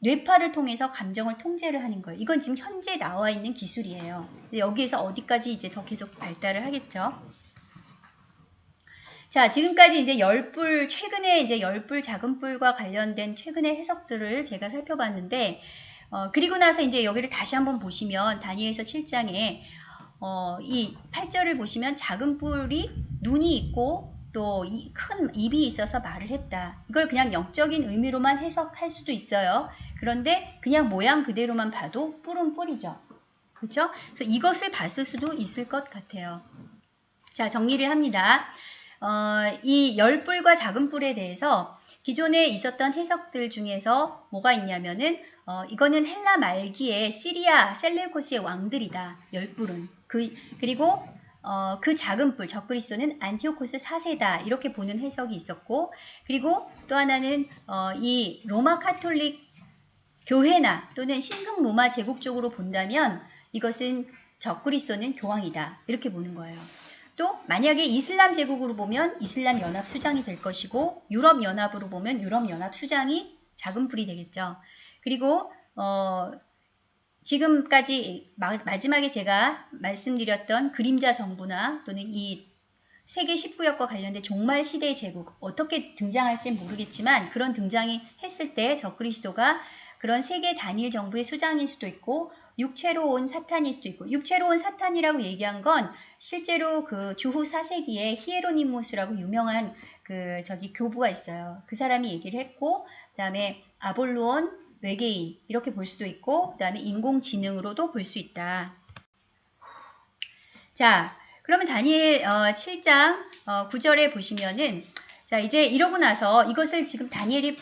뇌파를 통해서 감정을 통제를 하는 거예요. 이건 지금 현재 나와 있는 기술이에요. 여기에서 어디까지 이제 더 계속 발달을 하겠죠. 자, 지금까지 이제 열불, 최근에 이제 열불, 작은불과 관련된 최근의 해석들을 제가 살펴봤는데, 어, 그리고 나서 이제 여기를 다시 한번 보시면, 다니엘서 7장에, 어, 이 8절을 보시면 작은 뿔이 눈이 있고 또 큰 입이 있어서 말을 했다. 이걸 그냥 영적인 의미로만 해석할 수도 있어요. 그런데 그냥 모양 그대로만 봐도 뿔은 뿔이죠. 그렇죠? 그래서 이것을 봤을 수도 있을 것 같아요. 자, 정리를 합니다. 어, 이 열뿔과 작은 뿔에 대해서 기존에 있었던 해석들 중에서 뭐가 있냐면은 어, 이거는 헬라 말기에 시리아 셀레우코스의 왕들이다. 열뿔은. 그, 그리고 어, 그 작은 뿔, 적그리스도는 안티오코스 4세다. 이렇게 보는 해석이 있었고 그리고 또 하나는 어, 이 로마 카톨릭 교회나 또는 신성 로마 제국 쪽으로 본다면 이것은 적그리스도는 교황이다. 이렇게 보는 거예요. 또 만약에 이슬람 제국으로 보면 이슬람 연합 수장이 될 것이고 유럽 연합으로 보면 유럽 연합 수장이 작은 불이 되겠죠. 그리고 어, 지금까지 마, 마지막에 제가 말씀드렸던 그림자 정부나 또는 이 세계 19역과 관련된 종말 시대의 제국 어떻게 등장할지 모르겠지만 그런 등장이 했을 때 적그리스도가 그런 세계 단일 정부의 수장일 수도 있고 육체로 온 사탄일 수도 있고 육체로 온 사탄이라고 얘기한 건 실제로 그 주후 4세기에 히에로니무스라고 유명한 그 저기 교부가 있어요. 그 사람이 얘기를 했고 그다음에 아볼로온 외계인 이렇게 볼 수도 있고 그 다음에 인공지능으로도 볼 수 있다. 자, 그러면 다니엘 어, 7장 어, 9절에 보시면은 자 이제 이러고 나서 이것을 지금 다니엘이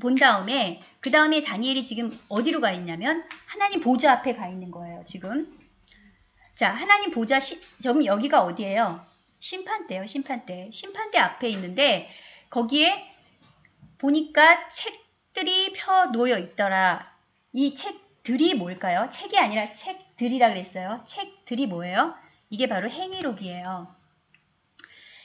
본 다음에 그 다음에 다니엘이 지금 어디로 가 있냐면 하나님 보좌 앞에 가 있는 거예요. 지금 자 하나님 보좌 시, 좀 여기가 어디예요? 심판대요. 심판대. 심판대 앞에 있는데 거기에 보니까 책들이 펴 놓여 있더라. 이 책들이 뭘까요? 책이 아니라 책들이라 그랬어요. 책들이 뭐예요? 이게 바로 행위록이에요.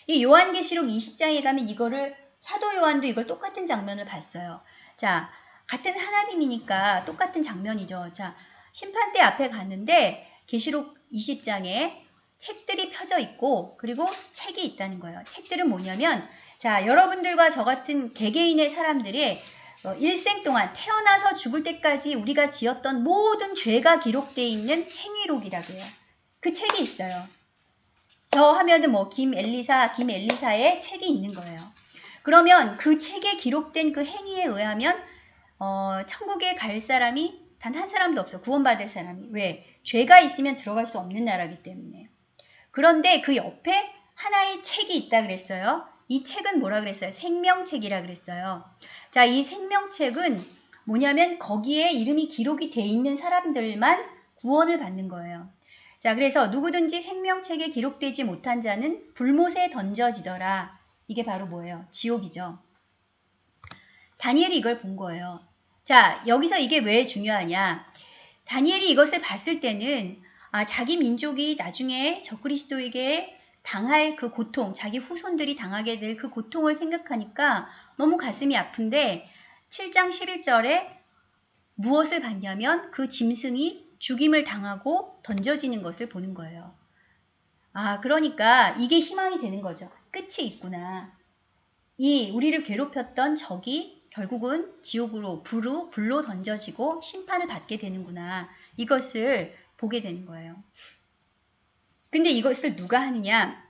이 요한계시록 20장에 가면 이거를 사도 요한도 이걸 똑같은 장면을 봤어요. 자, 같은 하나님이니까 똑같은 장면이죠. 자, 심판대 앞에 갔는데 계시록 20장에 책들이 펴져 있고 그리고 책이 있다는 거예요. 책들은 뭐냐면 자, 여러분들과 저 같은 개개인의 사람들이 어, 일생 동안 태어나서 죽을 때까지 우리가 지었던 모든 죄가 기록되어 있는 행위록이라고 해요. 그 책이 있어요. 저 하면은 뭐 김엘리사, 김엘리사의 책이 있는 거예요. 그러면 그 책에 기록된 그 행위에 의하면 어, 천국에 갈 사람이 단 한 사람도 없어. 구원받을 사람이. 왜? 죄가 있으면 들어갈 수 없는 나라기 때문에. 그런데 그 옆에 하나의 책이 있다 그랬어요. 이 책은 뭐라 그랬어요? 생명책이라 그랬어요. 자, 이 생명책은 뭐냐면 거기에 이름이 기록이 돼 있는 사람들만 구원을 받는 거예요. 자, 그래서 누구든지 생명책에 기록되지 못한 자는 불못에 던져지더라. 이게 바로 뭐예요? 지옥이죠. 다니엘이 이걸 본 거예요. 자, 여기서 이게 왜 중요하냐? 다니엘이 이것을 봤을 때는 아, 자기 민족이 나중에 적그리스도에게 당할 그 고통, 자기 후손들이 당하게 될 그 고통을 생각하니까 너무 가슴이 아픈데 7장 11절에 무엇을 봤냐면 그 짐승이 죽임을 당하고 던져지는 것을 보는 거예요. 아, 그러니까 이게 희망이 되는 거죠. 끝이 있구나. 이 우리를 괴롭혔던 적이 결국은 지옥으로 불로, 불로 던져지고 심판을 받게 되는구나. 이것을 보게 되는 거예요. 근데 이것을 누가 하느냐?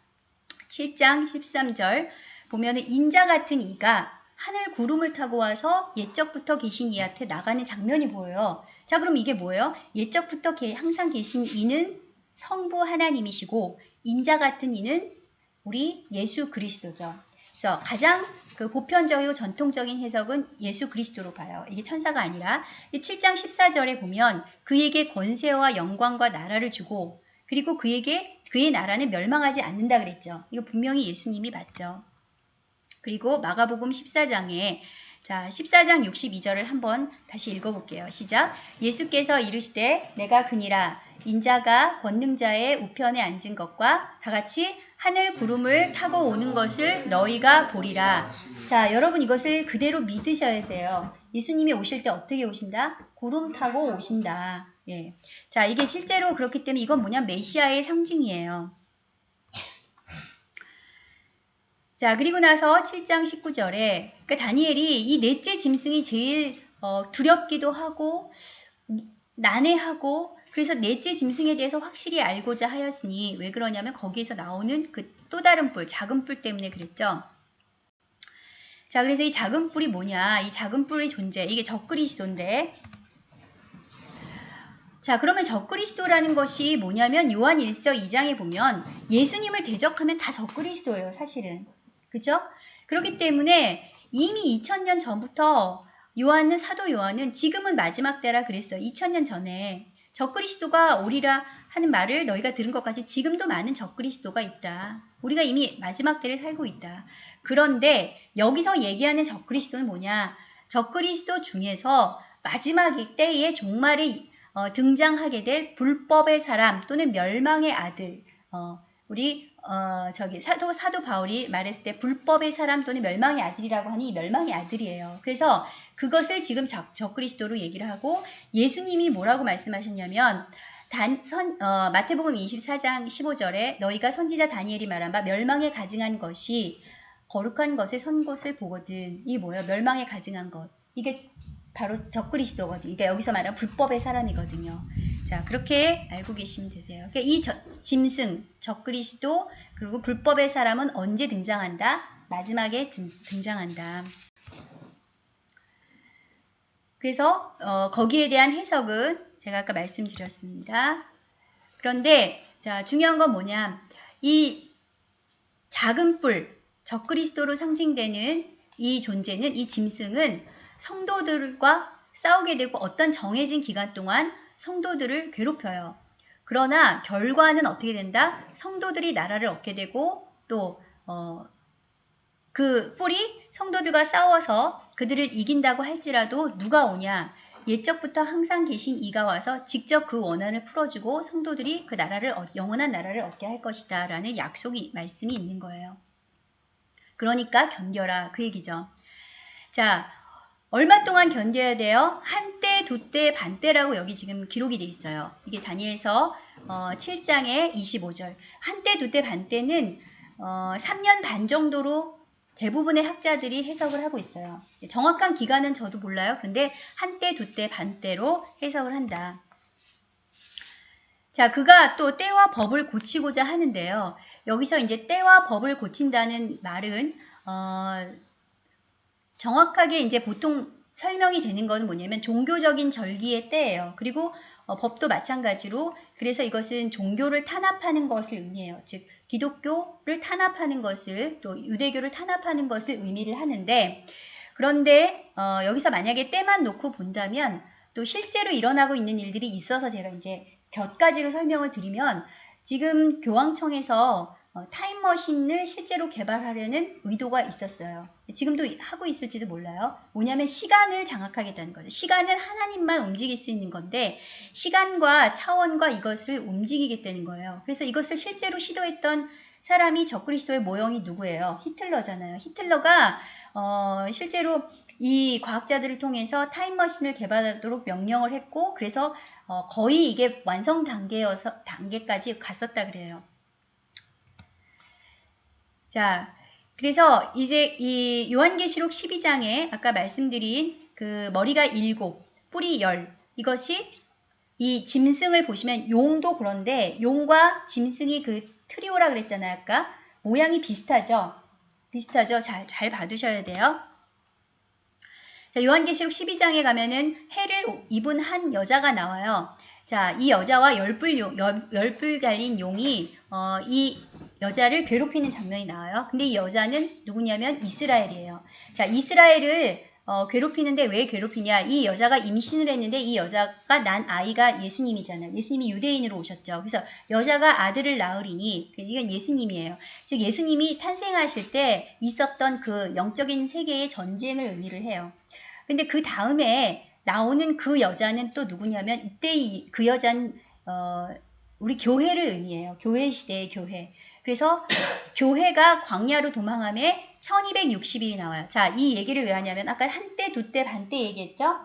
7장 13절 보면 인자 같은 이가 하늘 구름을 타고 와서 옛적부터 계신 이한테 나가는 장면이 보여요. 자, 그럼 이게 뭐예요? 옛적부터 항상 계신 이는 성부 하나님이시고 인자 같은 이는 우리 예수 그리스도죠. 그래서 가장 그 보편적이고 전통적인 해석은 예수 그리스도로 봐요. 이게 천사가 아니라 7장 14절에 보면 그에게 권세와 영광과 나라를 주고 그리고 그에게 그의 나라는 멸망하지 않는다 그랬죠. 이거 분명히 예수님이 맞죠. 그리고 마가복음 14장에 자, 14장 62절을 한번 다시 읽어볼게요. 시작. 예수께서 이르시되 내가 그니라 인자가 권능자의 우편에 앉은 것과 다 같이 하늘 구름을 타고 오는 것을 너희가 보리라. 자, 여러분 이것을 그대로 믿으셔야 돼요. 예수님이 오실 때 어떻게 오신다? 구름 타고 오신다. 예. 자, 이게 실제로 그렇기 때문에 이건 뭐냐? 메시아의 상징이에요. 자, 그리고 나서 7장 19절에 그 다니엘이 이 넷째 짐승이 제일 어, 두렵기도 하고 난해하고 그래서 넷째 짐승에 대해서 확실히 알고자 하였으니 왜 그러냐면 거기에서 나오는 그 또 다른 뿔, 작은 뿔 때문에 그랬죠. 자, 그래서 이 작은 뿔이 뭐냐? 이 작은 뿔의 존재, 이게 적그리스도인데 자, 그러면 적그리스도라는 것이 뭐냐면 요한 1서 2장에 보면 예수님을 대적하면 다 적그리스도예요, 사실은. 그죠? 그렇기 때문에 이미 2000년 전부터 요한은 사도 요한은 지금은 마지막 때라 그랬어요. 2000년 전에 적그리스도가 오리라 하는 말을 너희가 들은 것 같이 지금도 많은 적그리스도가 있다. 우리가 이미 마지막 때를 살고 있다. 그런데 여기서 얘기하는 적그리스도는 뭐냐? 적그리스도 중에서 마지막 때의 종말에 어, 등장하게 될 불법의 사람 또는 멸망의 아들 어, 우리 어, 저기 사도 사도 바울이 말했을 때 불법의 사람 또는 멸망의 아들이라고 하니 멸망의 아들이에요. 그래서 그것을 지금 적, 적그리스도로 얘기를 하고 예수님이 뭐라고 말씀하셨냐면 단, 선, 어, 마태복음 24장 15절에 너희가 선지자 다니엘이 말한 바 멸망에 가증한 것이 거룩한 것의 선 것을 보거든. 이 뭐예요? 멸망에 가증한 것. 이게 바로 적그리스도거든요. 그러니까 여기서 말하는 불법의 사람이거든요. 자, 그렇게 알고 계시면 되세요. 그러니까 이 저, 짐승, 적그리스도, 그리고 불법의 사람은 언제 등장한다? 마지막에 등, 장한다 그래서 어, 거기에 대한 해석은 제가 아까 말씀드렸습니다. 그런데 자 중요한 건 뭐냐? 이 작은 뿔, 적그리스도로 상징되는 이 존재는 이 짐승은 성도들과 싸우게 되고 어떤 정해진 기간 동안 성도들을 괴롭혀요. 그러나 결과는 어떻게 된다? 성도들이 나라를 얻게 되고 또 어, 그 뿔이 성도들과 싸워서 그들을 이긴다고 할지라도 누가 오냐? 옛적부터 항상 계신 이가 와서 직접 그 원한을 풀어주고 성도들이 그 나라를 영원한 나라를 얻게 할 것이다 라는 약속이 말씀이 있는 거예요. 그러니까 견뎌라 그 얘기죠. 자 얼마 동안 견뎌야 돼요? 한때, 두때, 반때라고 여기 지금 기록이 돼 있어요. 이게 다니엘서 어, 7장의 25절. 한때, 두때, 반때는 어, 3년 반 정도로 대부분의 학자들이 해석을 하고 있어요. 정확한 기간은 저도 몰라요. 근데 한때, 두때, 반때로 해석을 한다. 자, 그가 또 때와 법을 고치고자 하는데요. 여기서 이제 때와 법을 고친다는 말은 어, 정확하게 이제 보통 설명이 되는 것은 뭐냐면 종교적인 절기의 때예요. 그리고 어, 법도 마찬가지로 그래서 이것은 종교를 탄압하는 것을 의미해요. 즉 기독교를 탄압하는 것을 또 유대교를 탄압하는 것을 의미를 하는데 그런데 어, 여기서 만약에 때만 놓고 본다면 또 실제로 일어나고 있는 일들이 있어서 제가 이제 몇 가지로 설명을 드리면 지금 교황청에서 어, 타임머신을 실제로 개발하려는 의도가 있었어요. 지금도 하고 있을지도 몰라요. 뭐냐면 시간을 장악하겠다는 거죠. 시간은 하나님만 움직일 수 있는 건데 시간과 차원과 이것을 움직이겠다는 거예요. 그래서 이것을 실제로 시도했던 사람이 적그리스도의 모형이 누구예요? 히틀러잖아요. 히틀러가 어, 실제로 이 과학자들을 통해서 타임머신을 개발하도록 명령을 했고 그래서 어, 거의 이게 완성 단계여서 단계까지 갔었다 그래요. 자, 그래서 이제 이 요한계시록 12장에 아까 말씀드린 그 머리가 일곱, 뿌리 열 이것이 이 짐승을 보시면 용도 그런데 용과 짐승이 그 트리오라 그랬잖아요. 아까 모양이 비슷하죠. 비슷하죠. 잘, 잘 봐두셔야 돼요. 자, 요한계시록 12장에 가면은 해를 입은 한 여자가 나와요. 자, 이 여자와 열불, 용, 열불 갈린 용이 어, 이 여자를 괴롭히는 장면이 나와요. 근데 이 여자는 누구냐면 이스라엘이에요. 자, 이스라엘을 어, 괴롭히는데 왜 괴롭히냐? 이 여자가 임신을 했는데 이 여자가 난 아이가 예수님이잖아요. 예수님이 유대인으로 오셨죠. 그래서 여자가 아들을 낳으리니 이건 예수님이에요. 즉 예수님이 탄생하실 때 있었던 그 영적인 세계의 전쟁을 의미를 해요. 근데 그 다음에 나오는 그 여자는 또 누구냐면 이때 이, 그 여자는 어, 우리 교회를 의미해요. 교회 시대의 교회. 그래서 교회가 광야로 도망함에 1260일이 나와요. 자, 이 얘기를 왜 하냐면 아까 한때, 두때, 반때 얘기했죠?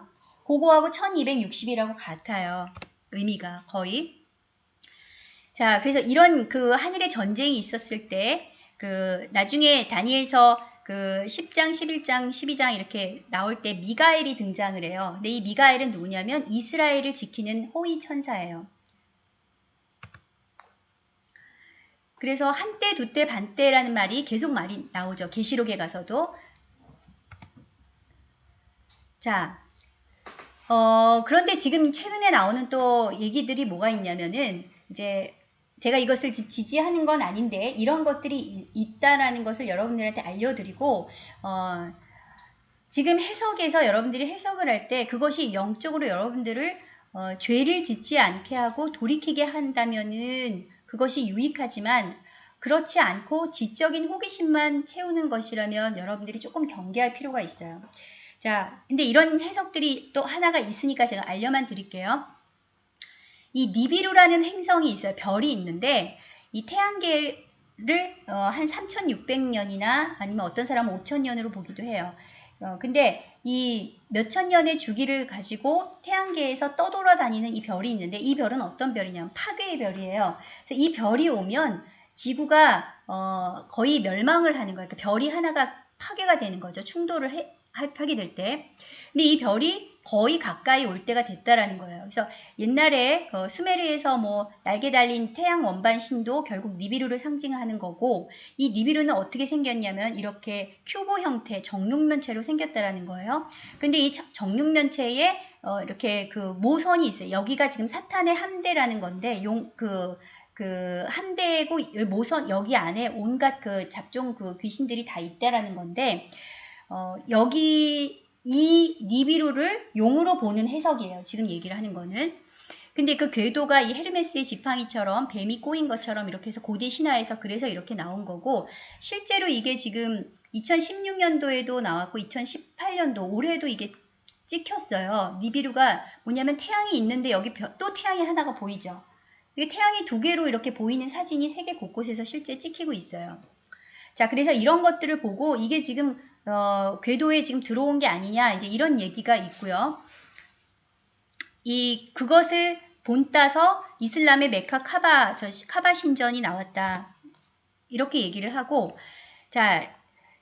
그거하고 1260이라고 같아요. 의미가 거의. 자, 그래서 이런 그 하늘의 전쟁이 있었을 때 그 나중에 다니엘서 그 10장, 11장, 12장 이렇게 나올 때 미가엘이 등장을 해요. 근데 이 미가엘은 누구냐면 이스라엘을 지키는 호위 천사예요. 그래서 한때, 두때, 반때라는 말이 계속 말이 나오죠. 계시록에 가서도. 자, 어, 그런데 지금 최근에 나오는 또 얘기들이 뭐가 있냐면은 이제 제가 이것을 지지하는 건 아닌데 이런 것들이 있다라는 것을 여러분들한테 알려드리고 어, 지금 해석에서 여러분들이 해석을 할 때 그것이 영적으로 여러분들을 어, 죄를 짓지 않게 하고 돌이키게 한다면은 그것이 유익하지만 그렇지 않고 지적인 호기심만 채우는 것이라면 여러분들이 조금 경계할 필요가 있어요. 자, 근데 이런 해석들이 또 하나가 있으니까 제가 알려만 드릴게요. 이 니비루라는 행성이 있어요. 별이 있는데 이 태양계를 어, 한 3600년이나 아니면 어떤 사람은 5000년으로 보기도 해요. 어, 근데 이 몇천 년의 주기를 가지고 태양계에서 떠돌아다니는 이 별이 있는데 이 별은 어떤 별이냐면 파괴의 별이에요. 이 별이 오면 지구가 어, 거의 멸망을 하는 거예요. 그러니까 별이 하나가 파괴가 되는 거죠. 충돌을 해, 하게 될 때. 근데 이 별이 거의 가까이 올 때가 됐다라는 거예요. 그래서 옛날에 어, 수메르에서 뭐 날개 달린 태양 원반 신도 결국 니비루를 상징하는 거고 이 니비루는 어떻게 생겼냐면 이렇게 큐브 형태 정육면체로 생겼다라는 거예요. 근데 이 정육면체에 어, 이렇게 그 모선이 있어요. 여기가 지금 사탄의 함대라는 건데 용그 그 함대고 모선 여기 안에 온갖 그 잡종 그 귀신들이 다 있다라는 건데 어, 여기 이 니비루를 용으로 보는 해석이에요. 지금 얘기를 하는 거는. 근데 그 궤도가 이 헤르메스의 지팡이처럼 뱀이 꼬인 것처럼 이렇게 해서 고대 신화에서 그래서 이렇게 나온 거고 실제로 이게 지금 2016년도에도 나왔고 2018년도 올해도 이게 찍혔어요. 니비루가 뭐냐면 태양이 있는데 여기 또 태양이 하나가 보이죠. 이게 태양이 두 개로 이렇게 보이는 사진이 세계 곳곳에서 실제 찍히고 있어요. 자, 그래서 이런 것들을 보고 이게 지금 어, 궤도에 지금 들어온 게 아니냐 이제 이런 얘기가 있고요. 이 그것을 본따서 이슬람의 메카 카바 저 카바 신전이 나왔다. 이렇게 얘기를 하고 자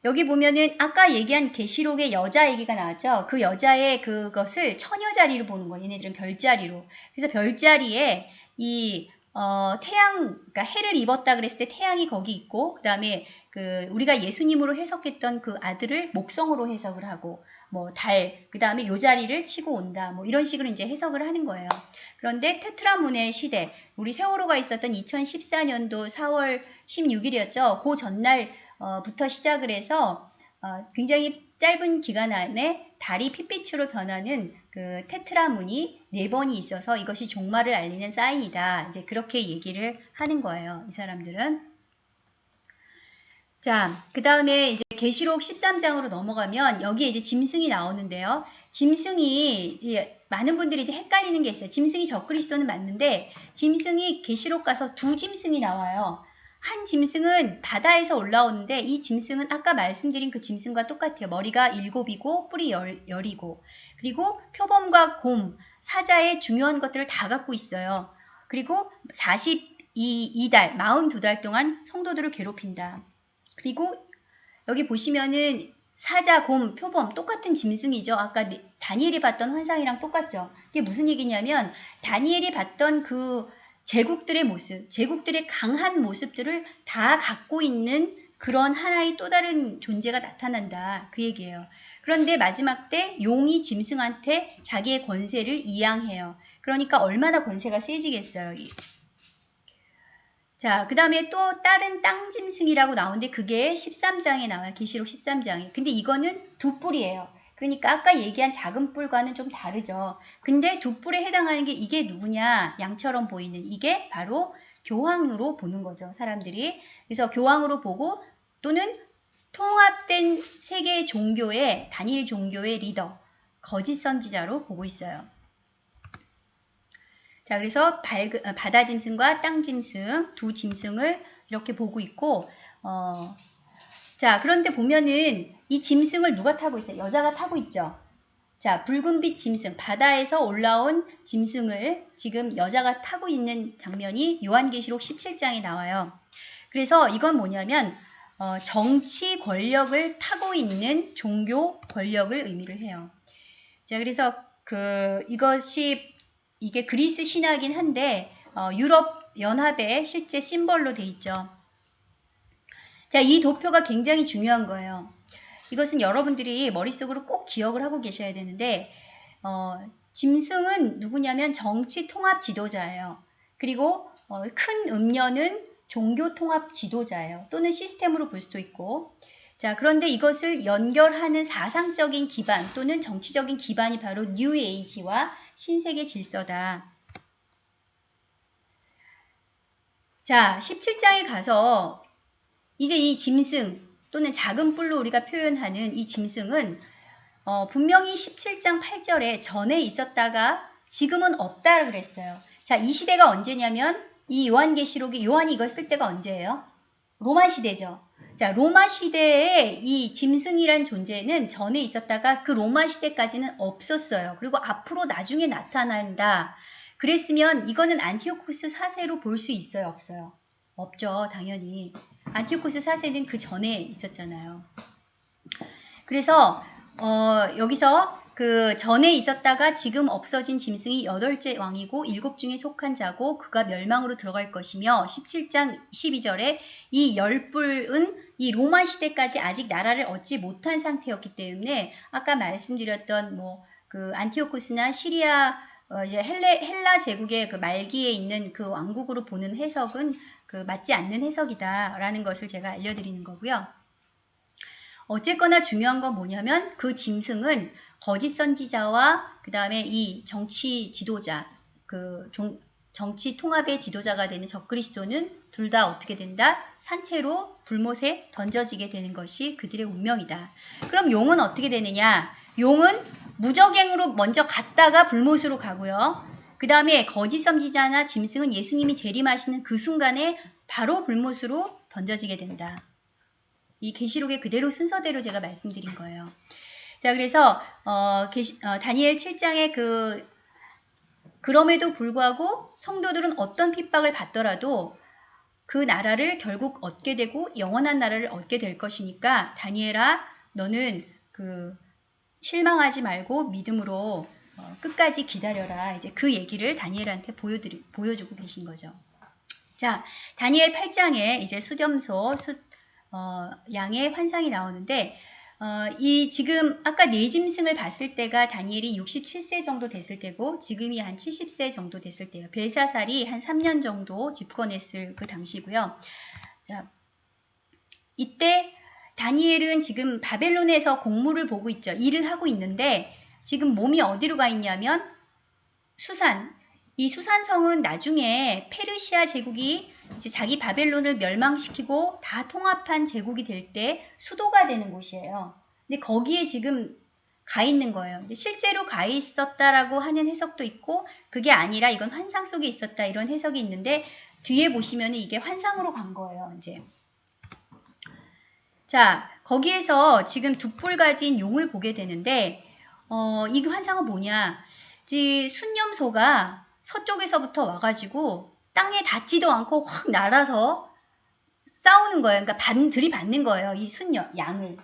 여기 보면은 아까 얘기한 계시록의 여자 얘기가 나왔죠. 그 여자의 그것을 처녀 자리로 보는 거예요. 얘네들은 별자리로. 그래서 별자리에 이 어, 태양, 그러니까 해를 입었다 그랬을 때 태양이 거기 있고, 그 다음에 그 우리가 예수님으로 해석했던 그 아들을 목성으로 해석을 하고, 뭐 달, 그 다음에 요 자리를 치고 온다, 뭐 이런 식으로 이제 해석을 하는 거예요. 그런데 테트라문의 시대, 우리 세월호가 있었던 2014년도 4월 16일이었죠. 그 전날부터 시작을 해서 어, 굉장히 짧은 기간 안에 달이 핏빛으로 변하는 그 테트라문이 네 번이 있어서 이것이 종말을 알리는 사인이다. 이제 그렇게 얘기를 하는 거예요. 이 사람들은. 자, 그 다음에 이제 계시록 13장으로 넘어가면 여기에 이제 짐승이 나오는데요. 짐승이 이제 많은 분들이 이제 헷갈리는 게 있어요. 짐승이 적그리스도는 맞는데 짐승이 계시록 가서 두 짐승이 나와요. 한 짐승은 바다에서 올라오는데 이 짐승은 아까 말씀드린 그 짐승과 똑같아요. 머리가 일곱이고 뿔이 열, 열이고 그리고 표범과 곰, 사자의 중요한 것들을 다 갖고 있어요. 그리고 42달, 42달 동안 성도들을 괴롭힌다. 그리고 여기 보시면은 사자, 곰, 표범 똑같은 짐승이죠. 아까 다니엘이 봤던 환상이랑 똑같죠. 이게 무슨 얘기냐면 다니엘이 봤던 그 제국들의 모습, 제국들의 강한 모습들을 다 갖고 있는 그런 하나의 또 다른 존재가 나타난다. 그 얘기예요. 그런데 마지막 때 용이 짐승한테 자기의 권세를 이양해요. 그러니까 얼마나 권세가 세지겠어요. 자, 그 다음에 또 다른 땅짐승이라고 나오는데 그게 13장에 나와요. 계시록 13장에. 근데 이거는 두 뿔이에요. 그러니까 아까 얘기한 작은 뿔과는 좀 다르죠. 근데 두 뿔에 해당하는 게 이게 누구냐? 양처럼 보이는 이게 바로 교황으로 보는 거죠. 사람들이. 그래서 교황으로 보고 또는 통합된 세계 종교의 단일 종교의 리더, 거짓 선지자로 보고 있어요. 자, 그래서 바다 짐승과 땅 짐승 두 짐승을 이렇게 보고 있고 어, 자, 그런데 보면은 이 짐승을 누가 타고 있어요? 여자가 타고 있죠. 자, 붉은빛 짐승, 바다에서 올라온 짐승을 지금 여자가 타고 있는 장면이 요한계시록 17장에 나와요. 그래서 이건 뭐냐면 어, 정치 권력을 타고 있는 종교 권력을 의미를 해요. 자, 그래서 그 이것이 이게 그리스 신화긴 한데 어, 유럽 연합의 실제 심벌로 돼 있죠. 자, 이 도표가 굉장히 중요한 거예요. 이것은 여러분들이 머릿속으로 꼭 기억을 하고 계셔야 되는데 어, 짐승은 누구냐면 정치 통합 지도자예요. 그리고 어, 큰 음녀는 종교 통합 지도자예요. 또는 시스템으로 볼 수도 있고 자 그런데 이것을 연결하는 사상적인 기반 또는 정치적인 기반이 바로 뉴 에이지와 신세계 질서다. 자 17장에 가서 이제 이 짐승 또는 작은 뿔로 우리가 표현하는 이 짐승은 어, 분명히 17장 8절에 전에 있었다가 지금은 없다 그랬어요. 자, 이 시대가 언제냐면 이 요한계시록이 요한이 이걸 쓸 때가 언제예요? 로마 시대죠. 자, 로마 시대에 이 짐승이란 존재는 전에 있었다가 그 로마 시대까지는 없었어요. 그리고 앞으로 나중에 나타난다. 그랬으면 이거는 안티오코스 사세로 볼 수 있어요? 없어요? 없죠. 당연히. 안티오코스 사세는 그 전에 있었잖아요. 그래서 어, 여기서 그 전에 있었다가 지금 없어진 짐승이 여덟째 왕이고 일곱 중에 속한 자고 그가 멸망으로 들어갈 것이며 17장 12절에 이 열뿔은 이 로마 시대까지 아직 나라를 얻지 못한 상태였기 때문에 아까 말씀드렸던 뭐 그 안티오코스나 시리아 어 이제 헬레, 헬라 제국의 그 말기에 있는 그 왕국으로 보는 해석은 그 맞지 않는 해석이다라는 것을 제가 알려드리는 거고요. 어쨌거나 중요한 건 뭐냐면 그 짐승은 거짓 선지자와 그 다음에 이 정치 지도자, 그 종, 정치 통합의 지도자가 되는 적그리스도는 둘 다 어떻게 된다? 산채로 불못에 던져지게 되는 것이 그들의 운명이다. 그럼 용은 어떻게 되느냐? 용은 무적행으로 먼저 갔다가 불못으로 가고요. 그 다음에 거짓 선지자나 짐승은 예수님이 재림하시는 그 순간에 바로 불못으로 던져지게 된다. 이 계시록의 그대로 순서대로 제가 말씀드린 거예요. 자, 그래서 어, 게시, 어, 다니엘 7장의 그 그럼에도 불구하고 성도들은 어떤 핍박을 받더라도 그 나라를 결국 얻게 되고 영원한 나라를 얻게 될 것이니까 다니엘아 너는 그 실망하지 말고 믿음으로 어, 끝까지 기다려라. 이제 그 얘기를 다니엘한테 보여드리, 보여주고 계신 거죠. 자, 다니엘 8장에 이제 수렴소 수, 어, 양의 환상이 나오는데 어, 이 지금 아까 네 짐승을 봤을 때가 다니엘이 67세 정도 됐을 때고 지금이 한 70세 정도 됐을 때예요. 벨사살이 한 3년 정도 집권했을 그 당시고요. 자, 이때 다니엘은 지금 바벨론에서 공무를 보고 있죠. 일을 하고 있는데 지금 몸이 어디로 가 있냐면 수산. 이 수산성은 나중에 페르시아 제국이 이제 자기 바벨론을 멸망시키고 다 통합한 제국이 될 때 수도가 되는 곳이에요. 근데 거기에 지금 가 있는 거예요. 근데 실제로 가 있었다라고 하는 해석도 있고 그게 아니라 이건 환상 속에 있었다 이런 해석이 있는데 뒤에 보시면 이게 환상으로 간 거예요. 이제 자 거기에서 지금 두 뿔 가진 용을 보게 되는데 어, 이 환상은 뭐냐? 이 순념소가 서쪽에서부터 와가지고 땅에 닿지도 않고 확 날아서 싸우는 거예요. 그러니까 반, 들이받는 거예요. 이 순념, 양을.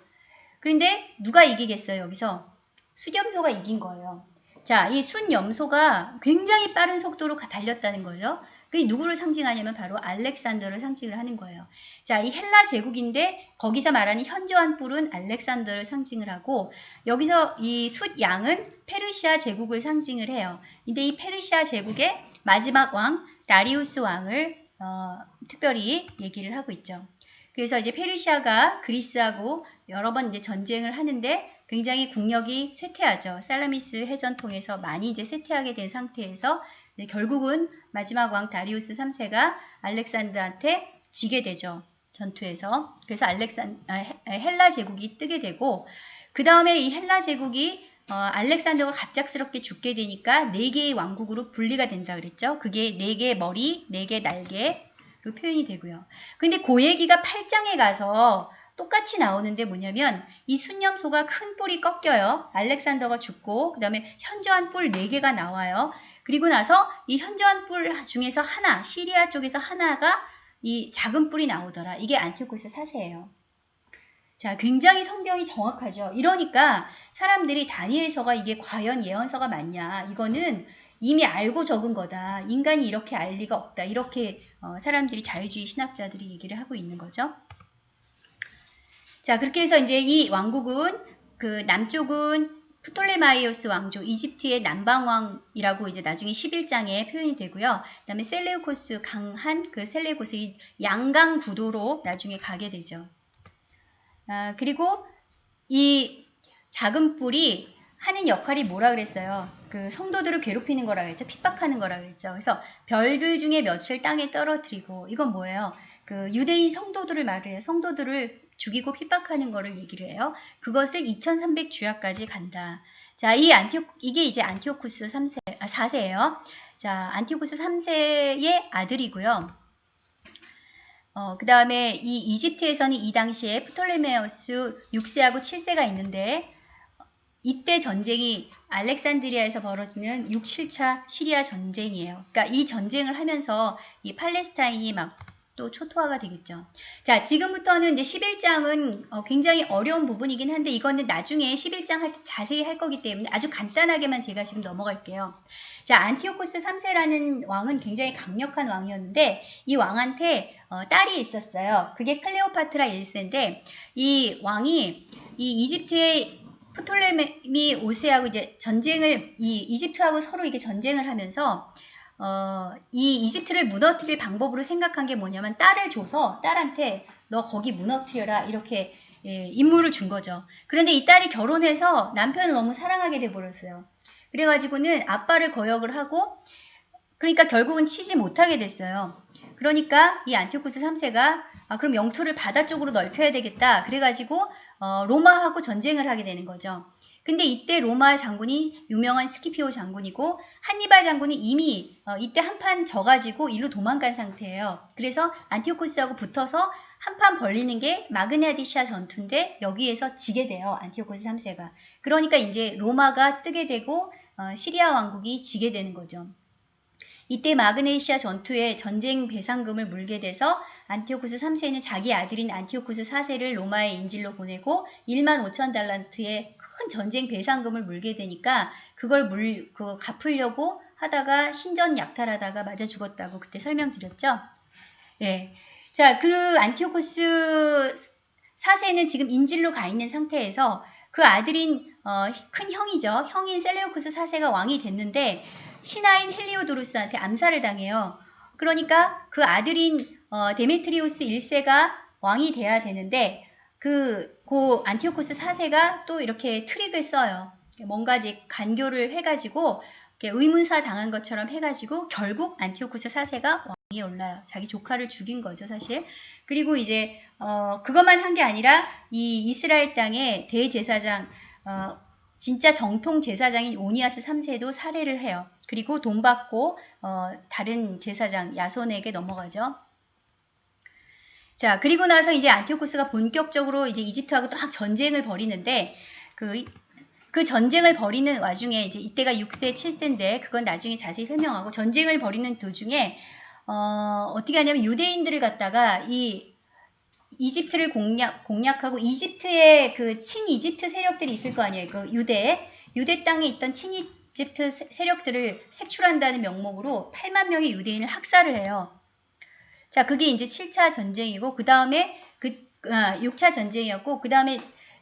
그런데 누가 이기겠어요, 여기서? 수염소가 이긴 거예요. 자, 이 순염소가 굉장히 빠른 속도로 달렸다는 거죠. 그게 누구를 상징하냐면 바로 알렉산더를 상징을 하는 거예요. 자, 이 헬라 제국인데 거기서 말하는 현저한 뿔은 알렉산더를 상징을 하고 여기서 이 숫 양은 페르시아 제국을 상징을 해요. 근데 이 페르시아 제국의 마지막 왕 다리우스 왕을 어, 특별히 얘기를 하고 있죠. 그래서 이제 페르시아가 그리스하고 여러 번 이제 전쟁을 하는데 굉장히 국력이 쇠퇴하죠. 살라미스 해전 통해서 많이 이제 쇠퇴하게 된 상태에서 결국은 마지막 왕 다리우스 3세가 알렉산더한테 지게 되죠. 전투에서. 그래서 알렉산 아, 헬- 헬라 제국이 뜨게 되고 그 다음에 이 헬라 제국이 어, 알렉산더가 갑작스럽게 죽게 되니까 네 개의 왕국으로 분리가 된다 그랬죠. 그게 네 개의 머리, 네 개의 날개로 표현이 되고요. 근데 그 얘기가 8장에 가서 똑같이 나오는데 뭐냐면 이 순념소가 큰 뿔이 꺾여요. 알렉산더가 죽고 그 다음에 현저한 뿔 4개가 나와요. 그리고 나서 이 현저한 뿔 중에서 하나, 시리아 쪽에서 하나가 이 작은 뿔이 나오더라. 이게 안티오코스 사세예요. 자, 굉장히 성경이 정확하죠. 이러니까 사람들이 다니엘서가 이게 과연 예언서가 맞냐? 이거는 이미 알고 적은 거다. 인간이 이렇게 알 리가 없다. 이렇게 어, 사람들이 자유주의 신학자들이 얘기를 하고 있는 거죠. 자, 그렇게 해서 이제 이 왕국은 그 남쪽은 프톨레마이오스 왕조, 이집트의 남방왕이라고 이제 나중에 11장에 표현이 되고요. 그 다음에 셀레우코스 강한 그 셀레우코스 이 양강 구도로 나중에 가게 되죠. 아, 그리고 이 작은 뿔이 하는 역할이 뭐라 그랬어요? 그 성도들을 괴롭히는 거라 그랬죠. 핍박하는 거라 그랬죠. 그래서 별들 중에 며칠 땅에 떨어뜨리고 이건 뭐예요? 그 유대인 성도들을 말해요. 성도들을 죽이고 핍박하는 거를 얘기를 해요. 그것을 2300 주야까지 간다. 자, 이 안티오 이게 이제 안티오쿠스 3세 아, 4세예요. 자, 안티오쿠스 3세의 아들이고요. 어, 그 다음에 이 이집트에서는 이 당시에 프톨레메우스 6세하고 7세가 있는데 이때 전쟁이 알렉산드리아에서 벌어지는 6, 7차 시리아 전쟁이에요. 그러니까 이 전쟁을 하면서 이 팔레스타인이 막 또 초토화가 되겠죠. 자, 지금부터는 이제 11장은 어, 굉장히 어려운 부분이긴 한데 이거는 나중에 11장 할때 자세히 할 거기 때문에 아주 간단하게만 제가 지금 넘어갈게요. 자, 안티오코스 3세라는 왕은 굉장히 강력한 왕이었는데 이 왕한테 어, 딸이 있었어요. 그게 클레오파트라 1세인데 이 왕이 이 이집트의 프톨레미 5세하고 이제 전쟁을 이 이집트하고 서로 이게 전쟁을 하면서 어, 이 이집트를 무너뜨릴 방법으로 생각한 게 뭐냐면 딸을 줘서 딸한테 너 거기 무너뜨려라 이렇게 예, 임무를 준 거죠. 그런데 이 딸이 결혼해서 남편을 너무 사랑하게 돼 버렸어요. 그래가지고는 아빠를 거역을 하고 그러니까 결국은 치지 못하게 됐어요. 그러니까 이 안티오쿠스 3세가 아, 그럼 영토를 바다 쪽으로 넓혀야 되겠다. 그래가지고 어, 로마하고 전쟁을 하게 되는 거죠. 근데 이때 로마 장군이 유명한 스키피오 장군이고 한니발 장군이 이미 어, 이때 한판 져가지고 일로 도망간 상태예요. 그래서 안티오코스하고 붙어서 한판 벌리는 게 마그네시아 전투인데 여기에서 지게 돼요. 안티오코스 3세가. 그러니까 이제 로마가 뜨게 되고 어, 시리아 왕국이 지게 되는 거죠. 이때 마그네시아 전투에 전쟁 배상금을 물게 돼서 안티오쿠스 3세는 자기 아들인 안티오쿠스 4세를 로마의 인질로 보내고 1만 5천 달란트의 큰 전쟁 배상금을 물게 되니까 그걸 물, 그 갚으려고 하다가 신전 약탈하다가 맞아 죽었다고 그때 설명드렸죠. 예. 자, 그 안티오쿠스 4세는 지금 인질로 가 있는 상태에서 그 아들인 어, 큰 형이죠. 형인 셀레우쿠스 4세가 왕이 됐는데 신하인 헬리오도루스한테 암살을 당해요. 그러니까 그 아들인 어, 데메트리우스 1세가 왕이 돼야 되는데 그, 고 안티오코스 4세가 또 이렇게 트릭을 써요. 뭔가 이제 간교를 해가지고 의문사 당한 것처럼 해가지고 결국 안티오코스 4세가 왕위에 올라요. 자기 조카를 죽인 거죠, 사실. 그리고 이제 어, 그것만 한 게 아니라 이 이스라엘 땅의 대제사장 어, 진짜 정통 제사장인 오니아스 3세도 살해를 해요. 그리고 돈 받고 어, 다른 제사장 야손에게 넘어가죠. 자, 그리고 나서 이제 안티오코스가 본격적으로 이제 이집트하고 딱 전쟁을 벌이는데 그, 그 전쟁을 벌이는 와중에 이제 이때가 6세, 7세인데 그건 나중에 자세히 설명하고 전쟁을 벌이는 도중에 어, 어떻게 하냐면 유대인들을 갖다가 이 이집트를 공략, 공략하고 이집트의 그 친이집트 세력들이 있을 거 아니에요. 그 유대, 유대 땅에 있던 친이집트 세력들을 색출한다는 명목으로 8만 명의 유대인을 학살을 해요. 자, 그게 이제 7차 전쟁이고, 그 다음에 그, 아, 6차 전쟁이었고, 그 다음에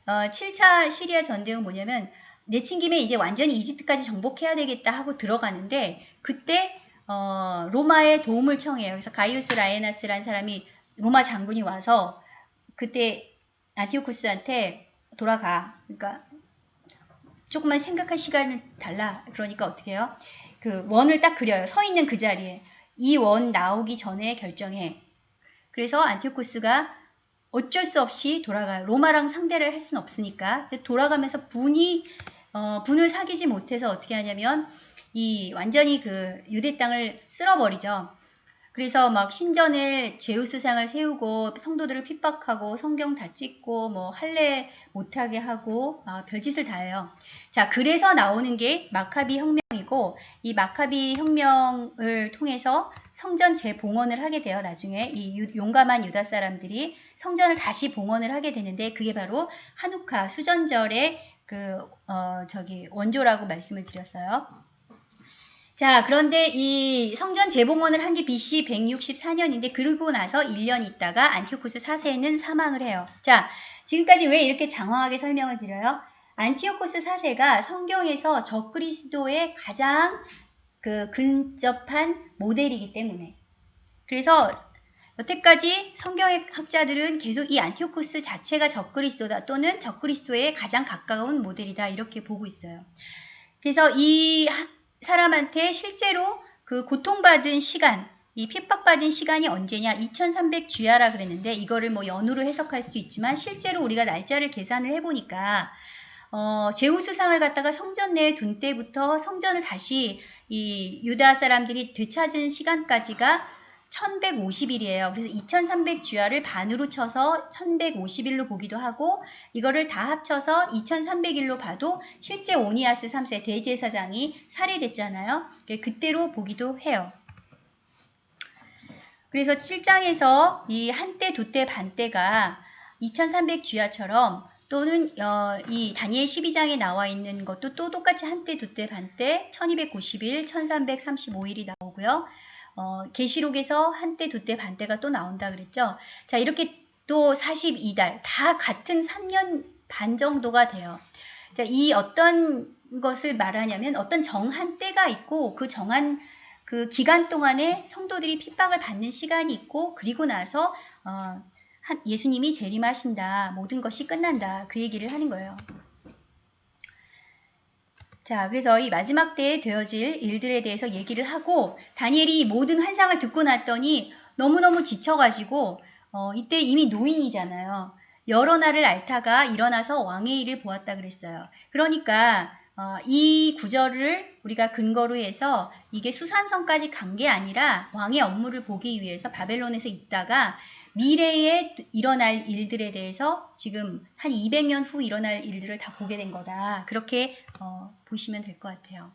어, 7차 시리아 전쟁은 뭐냐면, 내친 김에 이제 완전히 이집트까지 정복해야 되겠다 하고 들어가는데, 그때, 어, 로마의 도움을 청해요. 그래서 가이우스 라에나스라는 사람이 로마 장군이 와서, 그때 안티오쿠스한테 돌아가. 그러니까 조금만 생각할 시간을 달라. 그러니까 어떻게 해요? 그 원을 딱 그려요. 서 있는 그 자리에. 이 원 나오기 전에 결정해. 그래서 안티오코스가 어쩔 수 없이 돌아가요. 로마랑 상대를 할 수는 없으니까. 돌아가면서 분이, 어, 분을 사귀지 못해서 어떻게 하냐면, 이 완전히 그 유대 땅을 쓸어버리죠. 그래서 막 신전에 제우스상을 세우고 성도들을 핍박하고 성경 다 찍고 뭐 할례 못하게 하고 아, 별짓을 다 해요. 자, 그래서 나오는 게 마카비 혁명이고 이 마카비 혁명을 통해서 성전 재봉헌을 하게 돼요. 나중에 이 유, 용감한 유다 사람들이 성전을 다시 봉헌을 하게 되는데 그게 바로 한우카 수전절의 그 어, 저기 원조라고 말씀을 드렸어요. 자, 그런데 이 성전 재봉헌을 한 게 BC 164년인데 그러고 나서 1년 있다가 안티오코스 4세는 사망을 해요. 자, 지금까지 왜 이렇게 장황하게 설명을 드려요? 안티오코스 4세가 성경에서 적그리스도의 가장 그 근접한 모델이기 때문에. 그래서 여태까지 성경의 학자들은 계속 이 안티오코스 자체가 적그리스도다 또는 적그리스도의 가장 가까운 모델이다 이렇게 보고 있어요. 그래서 이 사람한테 실제로 그 고통받은 시간, 이 핍박받은 시간이 언제냐? 2300주야라 그랬는데 이거를 뭐 연으로 해석할 수 있지만 실제로 우리가 날짜를 계산을 해보니까 어, 제우스상을 갖다가 성전 내에 둔 때부터 성전을 다시 이 유다 사람들이 되찾은 시간까지가 1150일이에요. 그래서 2300주야를 반으로 쳐서 1150일로 보기도 하고 이거를 다 합쳐서 2300일로 봐도 실제 오니아스 3세 대제사장이 살해됐잖아요. 그때로 보기도 해요. 그래서 7장에서 이 한때, 두때, 반때가 2300주야처럼 또는 어, 이 다니엘 12장에 나와 있는 것도 또 똑같이 한때, 두때, 반때 1290일, 1335일이 나오고요. 어, 계시록에서 한때, 두때, 반때가 또 나온다 그랬죠. 자, 이렇게 또 42달 다 같은 3년 반 정도가 돼요. 자, 이 어떤 것을 말하냐면 어떤 정한 때가 있고 그 정한 그 기간 동안에 성도들이 핍박을 받는 시간이 있고 그리고 나서 어, 예수님이 재림하신다. 모든 것이 끝난다. 그 얘기를 하는 거예요. 자, 그래서 이 마지막 때에 되어질 일들에 대해서 얘기를 하고 다니엘이 모든 환상을 듣고 났더니 너무너무 지쳐가지고 어, 이때 이미 노인이잖아요. 여러 날을 앓다가 일어나서 왕의 일을 보았다 그랬어요. 그러니까 어, 이 구절을 우리가 근거로 해서 이게 수산성까지 간 게 아니라 왕의 업무를 보기 위해서 바벨론에서 있다가 미래에 일어날 일들에 대해서 지금 한 200년 후 일어날 일들을 다 보게 된 거다. 그렇게 어, 보시면 될 것 같아요.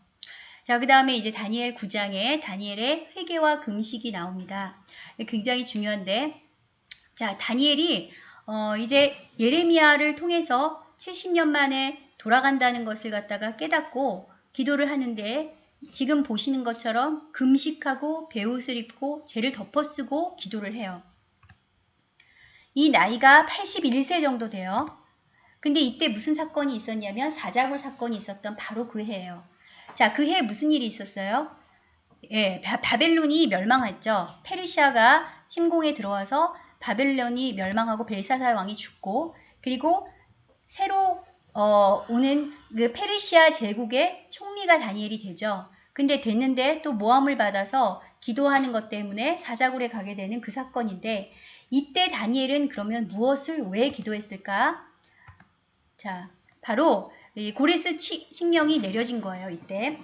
자, 그 다음에 이제 다니엘 9장에 다니엘의 회개와 금식이 나옵니다. 굉장히 중요한데, 자, 다니엘이 어, 이제 예레미야를 통해서 70년 만에 돌아간다는 것을 갖다가 깨닫고 기도를 하는데 지금 보시는 것처럼 금식하고 배옷을 입고 죄를 덮어쓰고 기도를 해요. 이 나이가 81세 정도 돼요. 근데 이때 무슨 사건이 있었냐면 사자굴 사건이 있었던 바로 그 해예요. 자, 그 해에 무슨 일이 있었어요? 예, 바, 벨론이 멸망했죠. 페르시아가 침공에 들어와서 바벨론이 멸망하고 벨사살 왕이 죽고 그리고 새로 어, 오는 그 페르시아 제국의 총리가 다니엘이 되죠. 근데 됐는데 또 모함을 받아서 기도하는 것 때문에 사자굴에 가게 되는 그 사건인데 이때 다니엘은 그러면 무엇을 왜 기도했을까? 자, 바로 고레스 칙령이 내려진 거예요, 이때.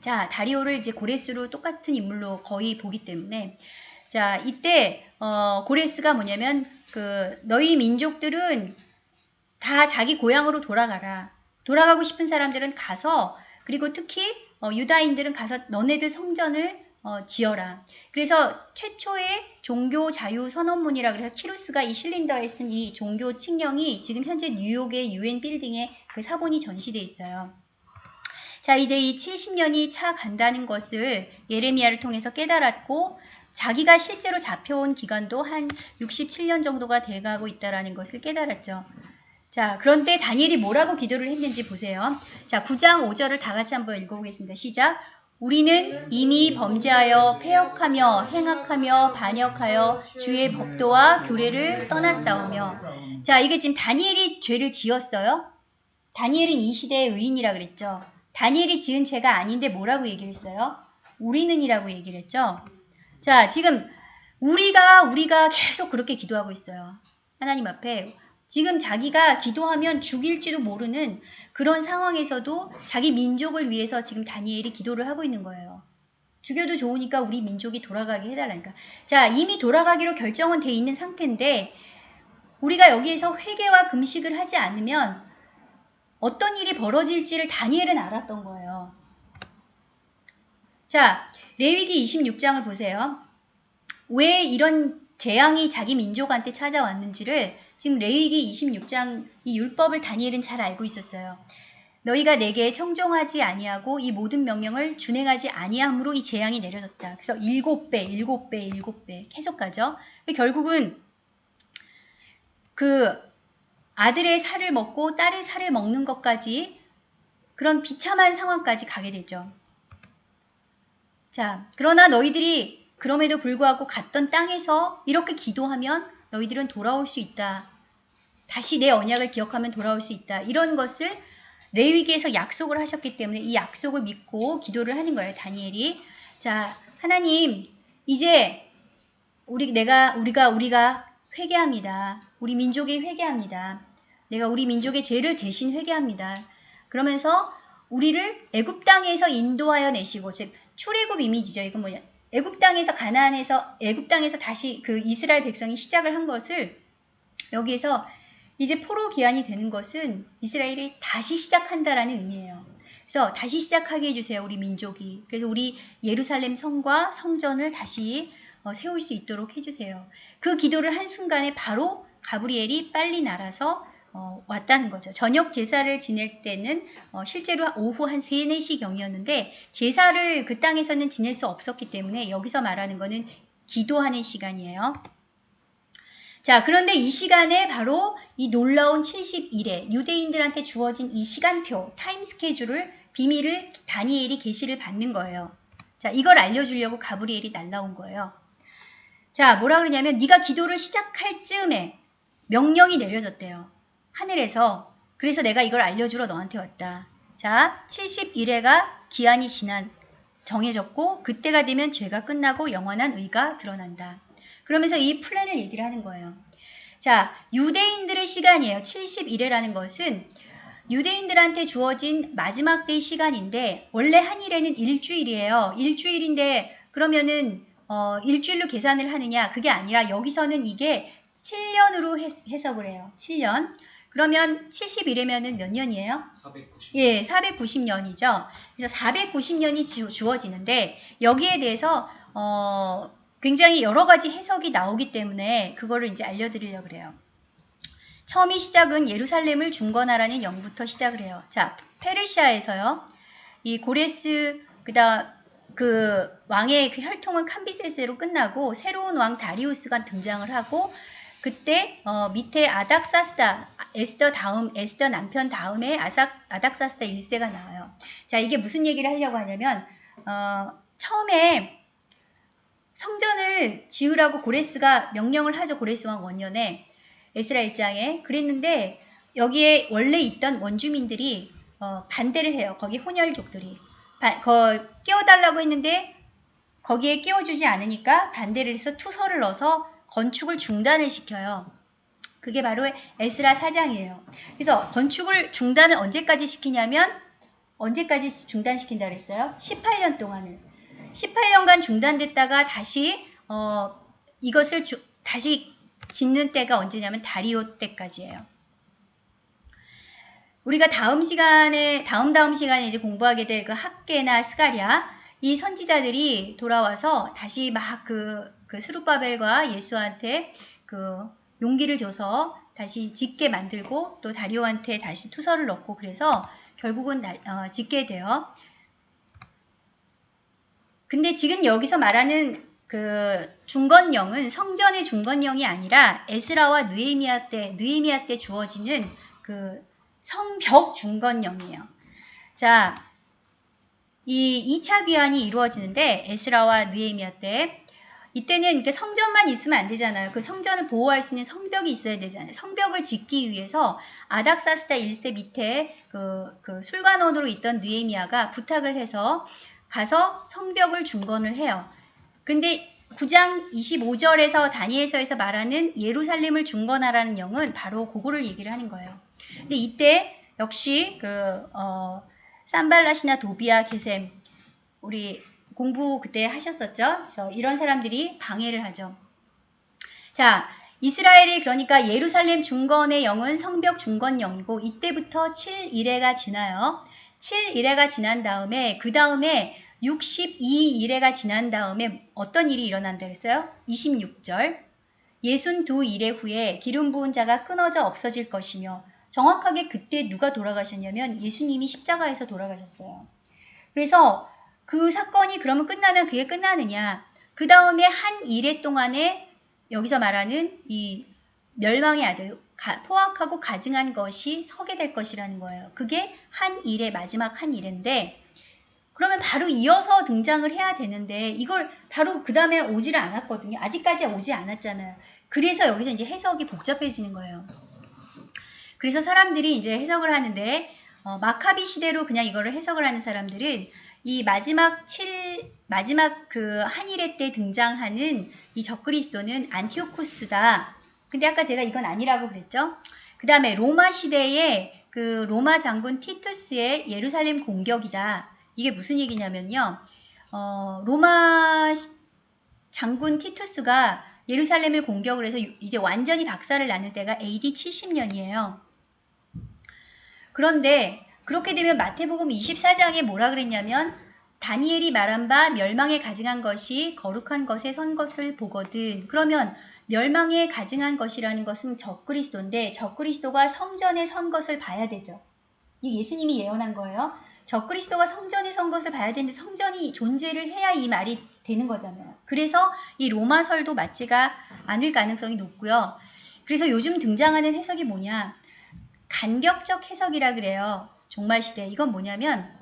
자, 다리오를 이제 고레스로 똑같은 인물로 거의 보기 때문에 자, 이때 어, 고레스가 뭐냐면 그 너희 민족들은 다 자기 고향으로 돌아가라. 돌아가고 싶은 사람들은 가서 그리고 특히 어, 유다인들은 가서 너네들 성전을 어, 지어라. 그래서 최초의 종교 자유 선언문이라 그래서 키루스가 이 실린더에 쓴 이 종교 칙령이 지금 현재 뉴욕의 유엔 빌딩에 그 사본이 전시돼 있어요. 자, 이제 이 70년이 차 간다는 것을 예레미야를 통해서 깨달았고 자기가 실제로 잡혀온 기간도 한 67년 정도가 돼가고 있다라는 것을 깨달았죠. 자, 그런데 다니엘이 뭐라고 기도를 했는지 보세요. 자, 9장 5절을 다 같이 한번 읽어보겠습니다. 시작. 우리는 이미 범죄하여 폐역하며 행악하며 반역하여 주의 법도와 교례를 떠났사오며 자 이게 지금 다니엘이 죄를 지었어요? 다니엘은 이 시대의 의인이라 그랬죠. 다니엘이 지은 죄가 아닌데 뭐라고 얘기를 했어요? 우리는이라고 얘기를 했죠. 자, 지금 우리가 우리가 계속 그렇게 기도하고 있어요. 하나님 앞에 지금 자기가 기도하면 죽일지도 모르는 그런 상황에서도 자기 민족을 위해서 지금 다니엘이 기도를 하고 있는 거예요. 죽여도 좋으니까 우리 민족이 돌아가게 해달라니까. 자, 이미 돌아가기로 결정은 돼 있는 상태인데 우리가 여기에서 회개와 금식을 하지 않으면 어떤 일이 벌어질지를 다니엘은 알았던 거예요. 자, 레위기 26장을 보세요. 왜 이런 재앙이 자기 민족한테 찾아왔는지를 지금 레위기 26장 이 율법을 다니엘은 잘 알고 있었어요. 너희가 내게 청종하지 아니하고 이 모든 명령을 준행하지 아니함으로 이 재앙이 내려졌다. 그래서 일곱 배, 일곱 배, 일곱 배 계속 가죠. 결국은 그 아들의 살을 먹고 딸의 살을 먹는 것까지 그런 비참한 상황까지 가게 되죠. 자, 그러나 너희들이 그럼에도 불구하고 갔던 땅에서 이렇게 기도하면 너희들은 돌아올 수 있다. 다시 내 언약을 기억하면 돌아올 수 있다. 이런 것을 레위기에서 약속을 하셨기 때문에 이 약속을 믿고 기도를 하는 거예요. 다니엘이. 자, 하나님, 이제 우리 내가 우리가 우리가 회개합니다. 우리 민족이 회개합니다. 내가 우리 민족의 죄를 대신 회개합니다. 그러면서 우리를 애굽 땅에서 인도하여 내시고 즉 출애굽 이미지죠. 이건 뭐냐? 애굽 땅에서 가나안에서 애굽 땅에서 다시 그 이스라엘 백성이 시작을 한 것을 여기에서 이제 포로 기한이 되는 것은 이스라엘이 다시 시작한다라는 의미예요. 그래서 다시 시작하게 해주세요. 우리 민족이. 그래서 우리 예루살렘 성과 성전을 다시 어, 세울 수 있도록 해주세요. 그 기도를 한 순간에 바로 가브리엘이 빨리 날아서 어, 왔다는 거죠. 저녁 제사를 지낼 때는 어, 실제로 오후 한 3, 4시 경이었는데 제사를 그 땅에서는 지낼 수 없었기 때문에 여기서 말하는 거는 기도하는 시간이에요. 자, 그런데 이 시간에 바로 이 놀라운 70일에 유대인들한테 주어진 이 시간표, 타임 스케줄을 비밀을 다니엘이 계시를 받는 거예요. 자, 이걸 알려주려고 가브리엘이 날라온 거예요. 자, 뭐라 그러냐면 네가 기도를 시작할 즈음에 명령이 내려졌대요. 하늘에서 그래서 내가 이걸 알려주러 너한테 왔다. 자, 70일에가 기한이 지난 정해졌고 그때가 되면 죄가 끝나고 영원한 의가 드러난다. 그러면서 이 플랜을 얘기를 하는 거예요. 자, 유대인들의 시간이에요. 70일이라는 것은 유대인들한테 주어진 마지막 때의 시간인데 원래 한일에는 일주일이에요. 일주일인데 그러면은 어, 일주일로 계산을 하느냐 그게 아니라 여기서는 이게 7년으로 해석을 해요. 7년. 그러면 71이면은 몇 년이에요? 490. 예, 490년이죠. 그래서 490년이 주어지는데 여기에 대해서 어, 굉장히 여러 가지 해석이 나오기 때문에 그거를 이제 알려드리려고 그래요. 처음이 시작은 예루살렘을 중건하라는 영부터 시작을 해요. 자, 페르시아에서요. 이 고레스 그다 그 왕의 그 혈통은 캄비세스로 끝나고 새로운 왕 다리우스가 등장을 하고 그때 어, 밑에 아닥사스다 에스더 다음 에스더 남편 다음에 아삭 아닥사스다 1세가 나와요. 자 이게 무슨 얘기를 하려고 하냐면 어, 처음에 성전을 지으라고 고레스가 명령을 하죠. 고레스 왕 원년에 에스라 1장에 그랬는데 여기에 원래 있던 원주민들이 어, 반대를 해요. 거기 혼혈족들이 바, 거, 끼워달라고 했는데 거기에 끼워주지 않으니까 반대를 해서 투서를 넣어서 건축을 중단을 시켜요. 그게 바로 에스라 사장이에요. 그래서 건축을 중단을 언제까지 시키냐면 언제까지 중단시킨다 그랬어요? 18년 동안을. 18년간 중단됐다가 다시 어, 이것을 주, 다시 짓는 때가 언제냐면 다리오 때까지예요. 우리가 다음 시간에 다음 다음 시간에 이제 공부하게 될 그 학계나 스가랴 이 선지자들이 돌아와서 다시 막그 그 스룹바벨과 예수한테 그 용기를 줘서 다시 짓게 만들고 또 다리오한테 다시 투서를 넣고 그래서 결국은 나, 어, 짓게 돼요. 근데 지금 여기서 말하는 그 중건령은 성전의 중건령이 아니라 에스라와 느헤미야 때 느헤미야 때 주어지는 그 성벽 중건령이에요. 자, 이 2차 귀환이 이루어지는데 에스라와 느헤미야 때 이때는 성전만 있으면 안 되잖아요. 그 성전을 보호할 수 있는 성벽이 있어야 되잖아요. 성벽을 짓기 위해서 아닥사스다 1세 밑에 그, 그 술관원으로 있던 느에미아가 부탁을 해서 가서 성벽을 중건을 해요. 근데 9장 25절에서 다니엘서에서 말하는 예루살렘을 중건하라는 영은 바로 그거를 얘기를 하는 거예요. 근데 이때 역시 그 어, 산발라시나 도비아 게셈 우리 공부 그때 하셨었죠. 그래서 이런 사람들이 방해를 하죠. 자, 이스라엘이 그러니까 예루살렘 중건의 영은 성벽 중건 영이고 이때부터 7일회가 지나요. 7일회가 지난 다음에 그 다음에 62일회가 지난 다음에 어떤 일이 일어난다 그랬어요? 26절. 예순 두 일회 후에 기름 부은 자가 끊어져 없어질 것이며 정확하게 그때 누가 돌아가셨냐면 예수님이 십자가에서 돌아가셨어요. 그래서 그 사건이 그러면 끝나면 그게 끝나느냐. 그 다음에 한 일해 동안에 여기서 말하는 이 멸망의 아들, 가, 포악하고 가증한 것이 서게 될 것이라는 거예요. 그게 한 일의 마지막 한 일인데 그러면 바로 이어서 등장을 해야 되는데 이걸 바로 그 다음에 오지를 않았거든요. 아직까지 오지 않았잖아요. 그래서 여기서 이제 해석이 복잡해지는 거예요. 그래서 사람들이 이제 해석을 하는데 어, 마카비 시대로 그냥 이거를 해석을 하는 사람들은 이 마지막 7 마지막 그 한일회 때 등장하는 이 적그리스도는 안티오코스다. 근데 아까 제가 이건 아니라고 그랬죠. 그 다음에 로마 시대의 그 로마 장군 티투스의 예루살렘 공격이다. 이게 무슨 얘기냐면요. 어, 로마 장군 티투스가 예루살렘을 공격을 해서 이제 완전히 박살을 나는 때가 AD 70년이에요. 그런데 그렇게 되면 마태복음 24장에 뭐라 그랬냐면 다니엘이 말한 바 멸망에 가증한 것이 거룩한 것에 선 것을 보거든. 그러면 멸망에 가증한 것이라는 것은 적그리스도인데 적그리스도가 성전에 선 것을 봐야 되죠. 이 예수님이 예언한 거예요. 적그리스도가 성전에 선 것을 봐야 되는데 성전이 존재를 해야 이 말이 되는 거잖아요. 그래서 이 로마설도 맞지가 않을 가능성이 높고요. 그래서 요즘 등장하는 해석이 뭐냐? 간격적 해석이라 그래요. 종말 시대. 이건 뭐냐면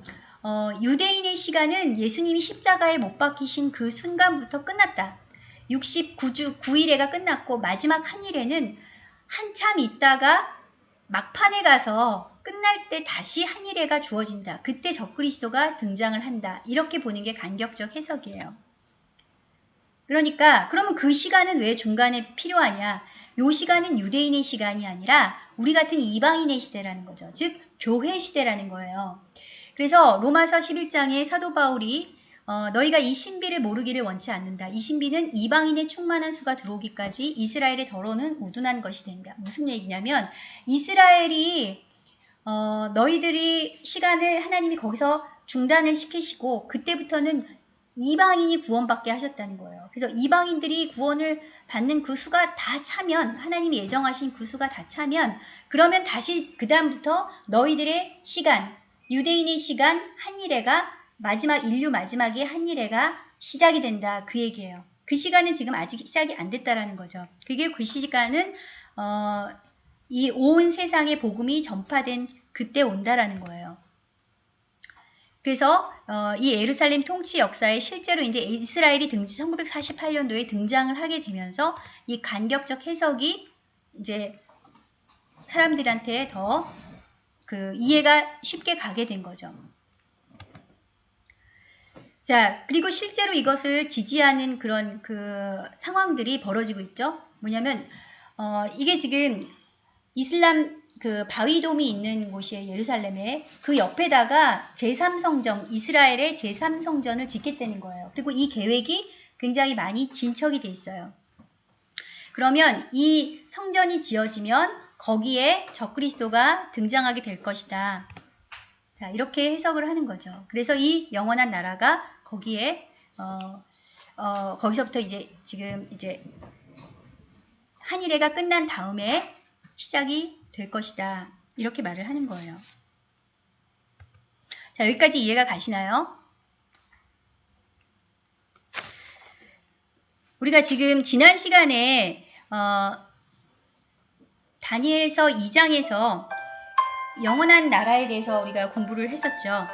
어, 유대인의 시간은 예수님이 십자가에 못 박히신 그 순간부터 끝났다. 69주 9일에가 끝났고 마지막 한 일에는 한참 있다가 막판에 가서 끝날 때 다시 한 일회가 주어진다. 그때 적그리스도가 등장을 한다. 이렇게 보는 게 간격적 해석이에요. 그러니까 그러면 그 시간은 왜 중간에 필요하냐? 요 시간은 유대인의 시간이 아니라 우리 같은 이방인의 시대라는 거죠. 즉 교회 시대라는 거예요. 그래서 로마서 11장에 사도 바울이 어, 너희가 이 신비를 모르기를 원치 않는다. 이 신비는 이방인의 충만한 수가 들어오기까지 이스라엘의 더러는 우둔한 것이 된다. 무슨 얘기냐면 이스라엘이 어, 너희들이 시간을 하나님이 거기서 중단을 시키시고 그때부터는 이방인이 구원받게 하셨다는 거예요. 그래서 이방인들이 구원을 받는 그 수가 다 차면 하나님이 예정하신 그 수가 다 차면 그러면 다시 그 다음부터 너희들의 시간 유대인의 시간 한일회가 마지막 인류 마지막에 한일회가 시작이 된다 그 얘기예요. 그 시간은 지금 아직 시작이 안 됐다라는 거죠. 그게 그 시간은 어, 이 온 세상의 복음이 전파된 그때 온다라는 거예요. 그래서 어, 이 예루살렘 통치 역사에 실제로 이제 이스라엘이 등 1948년도에 등장을 하게 되면서 이 간격적 해석이 이제 사람들한테 더 그 이해가 쉽게 가게 된 거죠. 자, 그리고 실제로 이것을 지지하는 그런 그 상황들이 벌어지고 있죠. 뭐냐면 어, 이게 지금 이슬람 그 바위돔이 있는 곳이에요. 예루살렘에. 그 옆에다가 제3성전, 이스라엘의 제3성전을 짓겠다는 거예요. 그리고 이 계획이 굉장히 많이 진척이 돼 있어요. 그러면 이 성전이 지어지면 거기에 적그리스도가 등장하게 될 것이다. 자, 이렇게 해석을 하는 거죠. 그래서 이 영원한 나라가 거기에 어, 어, 거기서부터 이제 지금 이제 한일회가 끝난 다음에 시작이 될 것이다. 이렇게 말을 하는 거예요. 자, 여기까지 이해가 가시나요? 우리가 지금 지난 시간에 어, 다니엘서 2장에서 영원한 나라에 대해서 우리가 공부를 했었죠.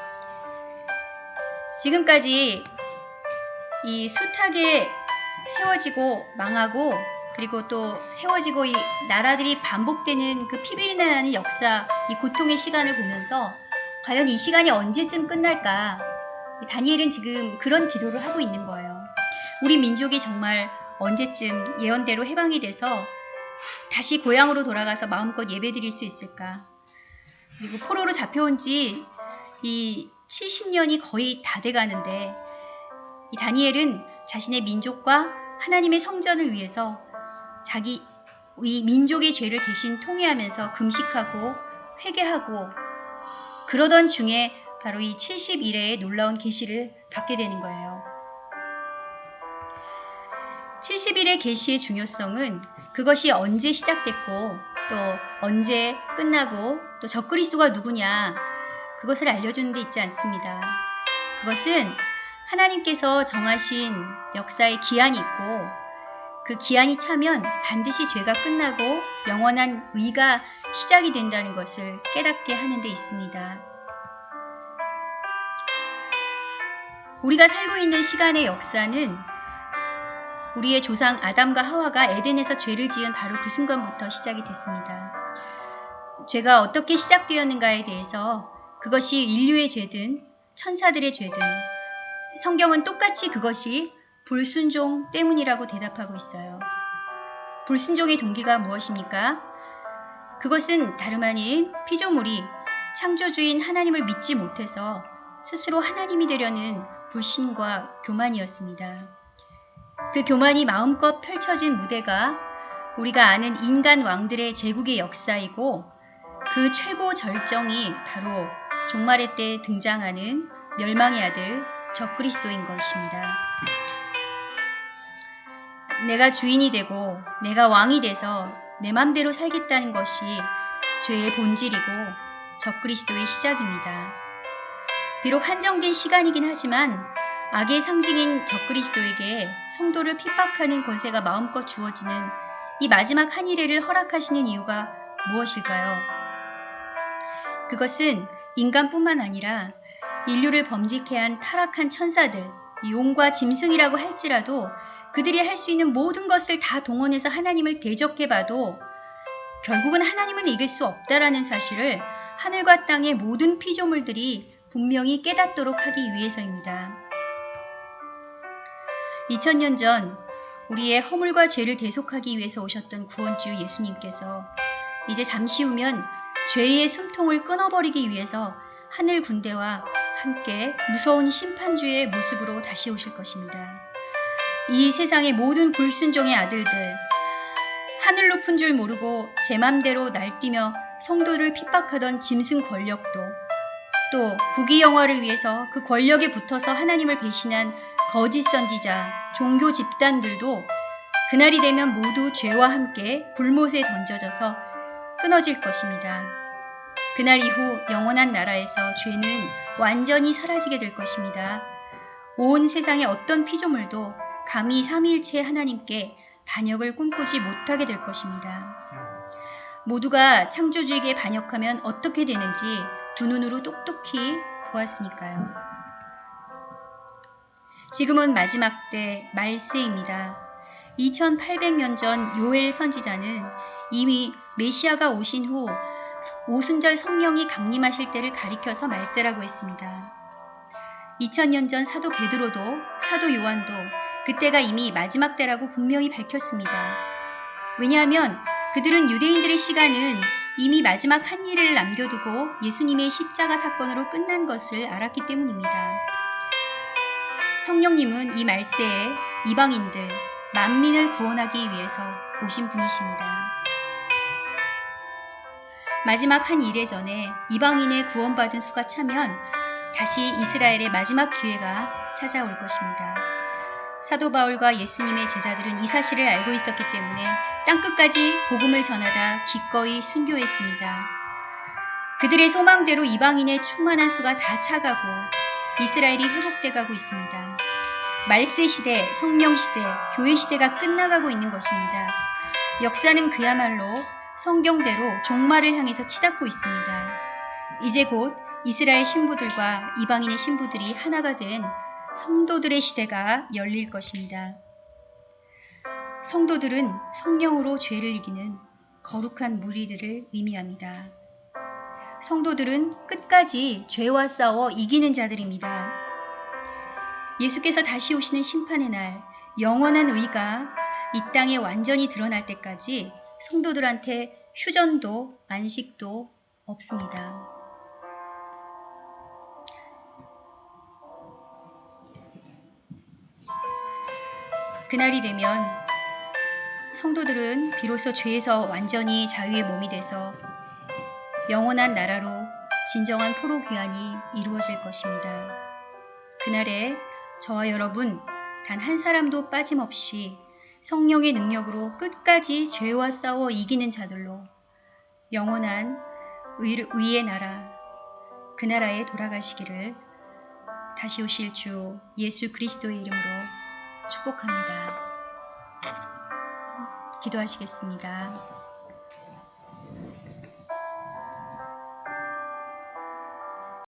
지금까지 이 숱하게 세워지고 망하고 그리고 또 세워지고 이 나라들이 반복되는 그 피비린내 나는 역사, 이 고통의 시간을 보면서 과연 이 시간이 언제쯤 끝날까? 다니엘은 지금 그런 기도를 하고 있는 거예요. 우리 민족이 정말 언제쯤 예언대로 해방이 돼서 다시 고향으로 돌아가서 마음껏 예배드릴 수 있을까? 그리고 포로로 잡혀온 지 이 70년이 거의 다 돼가는데 이 다니엘은 자신의 민족과 하나님의 성전을 위해서 자기 이 민족의 죄를 대신 통회하면서 금식하고 회개하고 그러던 중에 바로 이 70일의 놀라운 계시를 받게 되는 거예요. 70일의 계시의 중요성은 그것이 언제 시작됐고 또 언제 끝나고 또 적그리스도가 누구냐 그것을 알려주는 데 있지 않습니다. 그것은 하나님께서 정하신 역사의 기한이 있고 그 기한이 차면 반드시 죄가 끝나고 영원한 의가 시작이 된다는 것을 깨닫게 하는 데 있습니다. 우리가 살고 있는 시간의 역사는 우리의 조상 아담과 하와가 에덴에서 죄를 지은 바로 그 순간부터 시작이 됐습니다. 죄가 어떻게 시작되었는가에 대해서 그것이 인류의 죄든 천사들의 죄든 성경은 똑같이 그것이 불순종 때문이라고 대답하고 있어요. 불순종의 동기가 무엇입니까? 그것은 다름 아닌 피조물이 창조주인 하나님을 믿지 못해서 스스로 하나님이 되려는 불신과 교만이었습니다. 그 교만이 마음껏 펼쳐진 무대가 우리가 아는 인간 왕들의 제국의 역사이고 그 최고 절정이 바로 종말의 때 등장하는 멸망의 아들 적그리스도인 것입니다. 내가 주인이 되고 내가 왕이 돼서 내 맘대로 살겠다는 것이 죄의 본질이고 적그리스도의 시작입니다. 비록 한정된 시간이긴 하지만 악의 상징인 적그리스도에게 성도를 핍박하는 권세가 마음껏 주어지는 이 마지막 한일회를 허락하시는 이유가 무엇일까요? 그것은 인간뿐만 아니라 인류를 범직해 한 타락한 천사들, 용과 짐승이라고 할지라도 그들이 할 수 있는 모든 것을 다 동원해서 하나님을 대적해 봐도 결국은 하나님은 이길 수 없다라는 사실을 하늘과 땅의 모든 피조물들이 분명히 깨닫도록 하기 위해서입니다. 2000년 전 우리의 허물과 죄를 대속하기 위해서 오셨던 구원주 예수님께서 이제 잠시 후면 죄의 숨통을 끊어버리기 위해서 하늘 군대와 함께 무서운 심판주의 모습으로 다시 오실 것입니다. 이 세상의 모든 불순종의 아들들, 하늘 높은 줄 모르고 제 맘대로 날뛰며 성도를 핍박하던 짐승 권력도 또 부귀 영화를 위해서 그 권력에 붙어서 하나님을 배신한 거짓 선지자, 종교 집단들도 그날이 되면 모두 죄와 함께 불못에 던져져서 끊어질 것입니다. 그날 이후 영원한 나라에서 죄는 완전히 사라지게 될 것입니다. 온 세상의 어떤 피조물도 감히 삼일체 하나님께 반역을 꿈꾸지 못하게 될 것입니다. 모두가 창조주에게 반역하면 어떻게 되는지 두 눈으로 똑똑히 보았으니까요. 지금은 마지막 때 말세입니다. 2800년 전 요엘 선지자는 이미 메시아가 오신 후 오순절 성령이 강림하실 때를 가리켜서 말세라고 했습니다. 2000년 전 사도 베드로도 사도 요한도 그때가 이미 마지막 때라고 분명히 밝혔습니다. 왜냐하면 그들은 유대인들의 시간은 이미 마지막 한 일을 남겨두고 예수님의 십자가 사건으로 끝난 것을 알았기 때문입니다. 성령님은 이 말세에 이방인들, 만민을 구원하기 위해서 오신 분이십니다. 마지막 한 일에 전에 이방인의 구원받은 수가 차면 다시 이스라엘의 마지막 기회가 찾아올 것입니다. 사도 바울과 예수님의 제자들은 이 사실을 알고 있었기 때문에 땅끝까지 복음을 전하다 기꺼이 순교했습니다. 그들의 소망대로 이방인의 충만한 수가 다 차가고 이스라엘이 회복돼 가고 있습니다. 말세 시대, 성령 시대, 교회 시대가 끝나가고 있는 것입니다. 역사는 그야말로 성경대로 종말을 향해서 치닫고 있습니다. 이제 곧 이스라엘 신부들과 이방인의 신부들이 하나가 된 성도들의 시대가 열릴 것입니다. 성도들은 성령으로 죄를 이기는 거룩한 무리들을 의미합니다. 성도들은 끝까지 죄와 싸워 이기는 자들입니다. 예수께서 다시 오시는 심판의 날, 영원한 의가 이 땅에 완전히 드러날 때까지 성도들한테 휴전도 안식도 없습니다. 그날이 되면 성도들은 비로소 죄에서 완전히 자유의 몸이 돼서 영원한 나라로 진정한 포로 귀환이 이루어질 것입니다. 그날에 저와 여러분 단 한 사람도 빠짐없이 성령의 능력으로 끝까지 죄와 싸워 이기는 자들로 영원한 의, 의의 나라, 그 나라에 돌아가시기를 다시 오실 주 예수 그리스도의 이름으로 축복합니다. 기도하시겠습니다.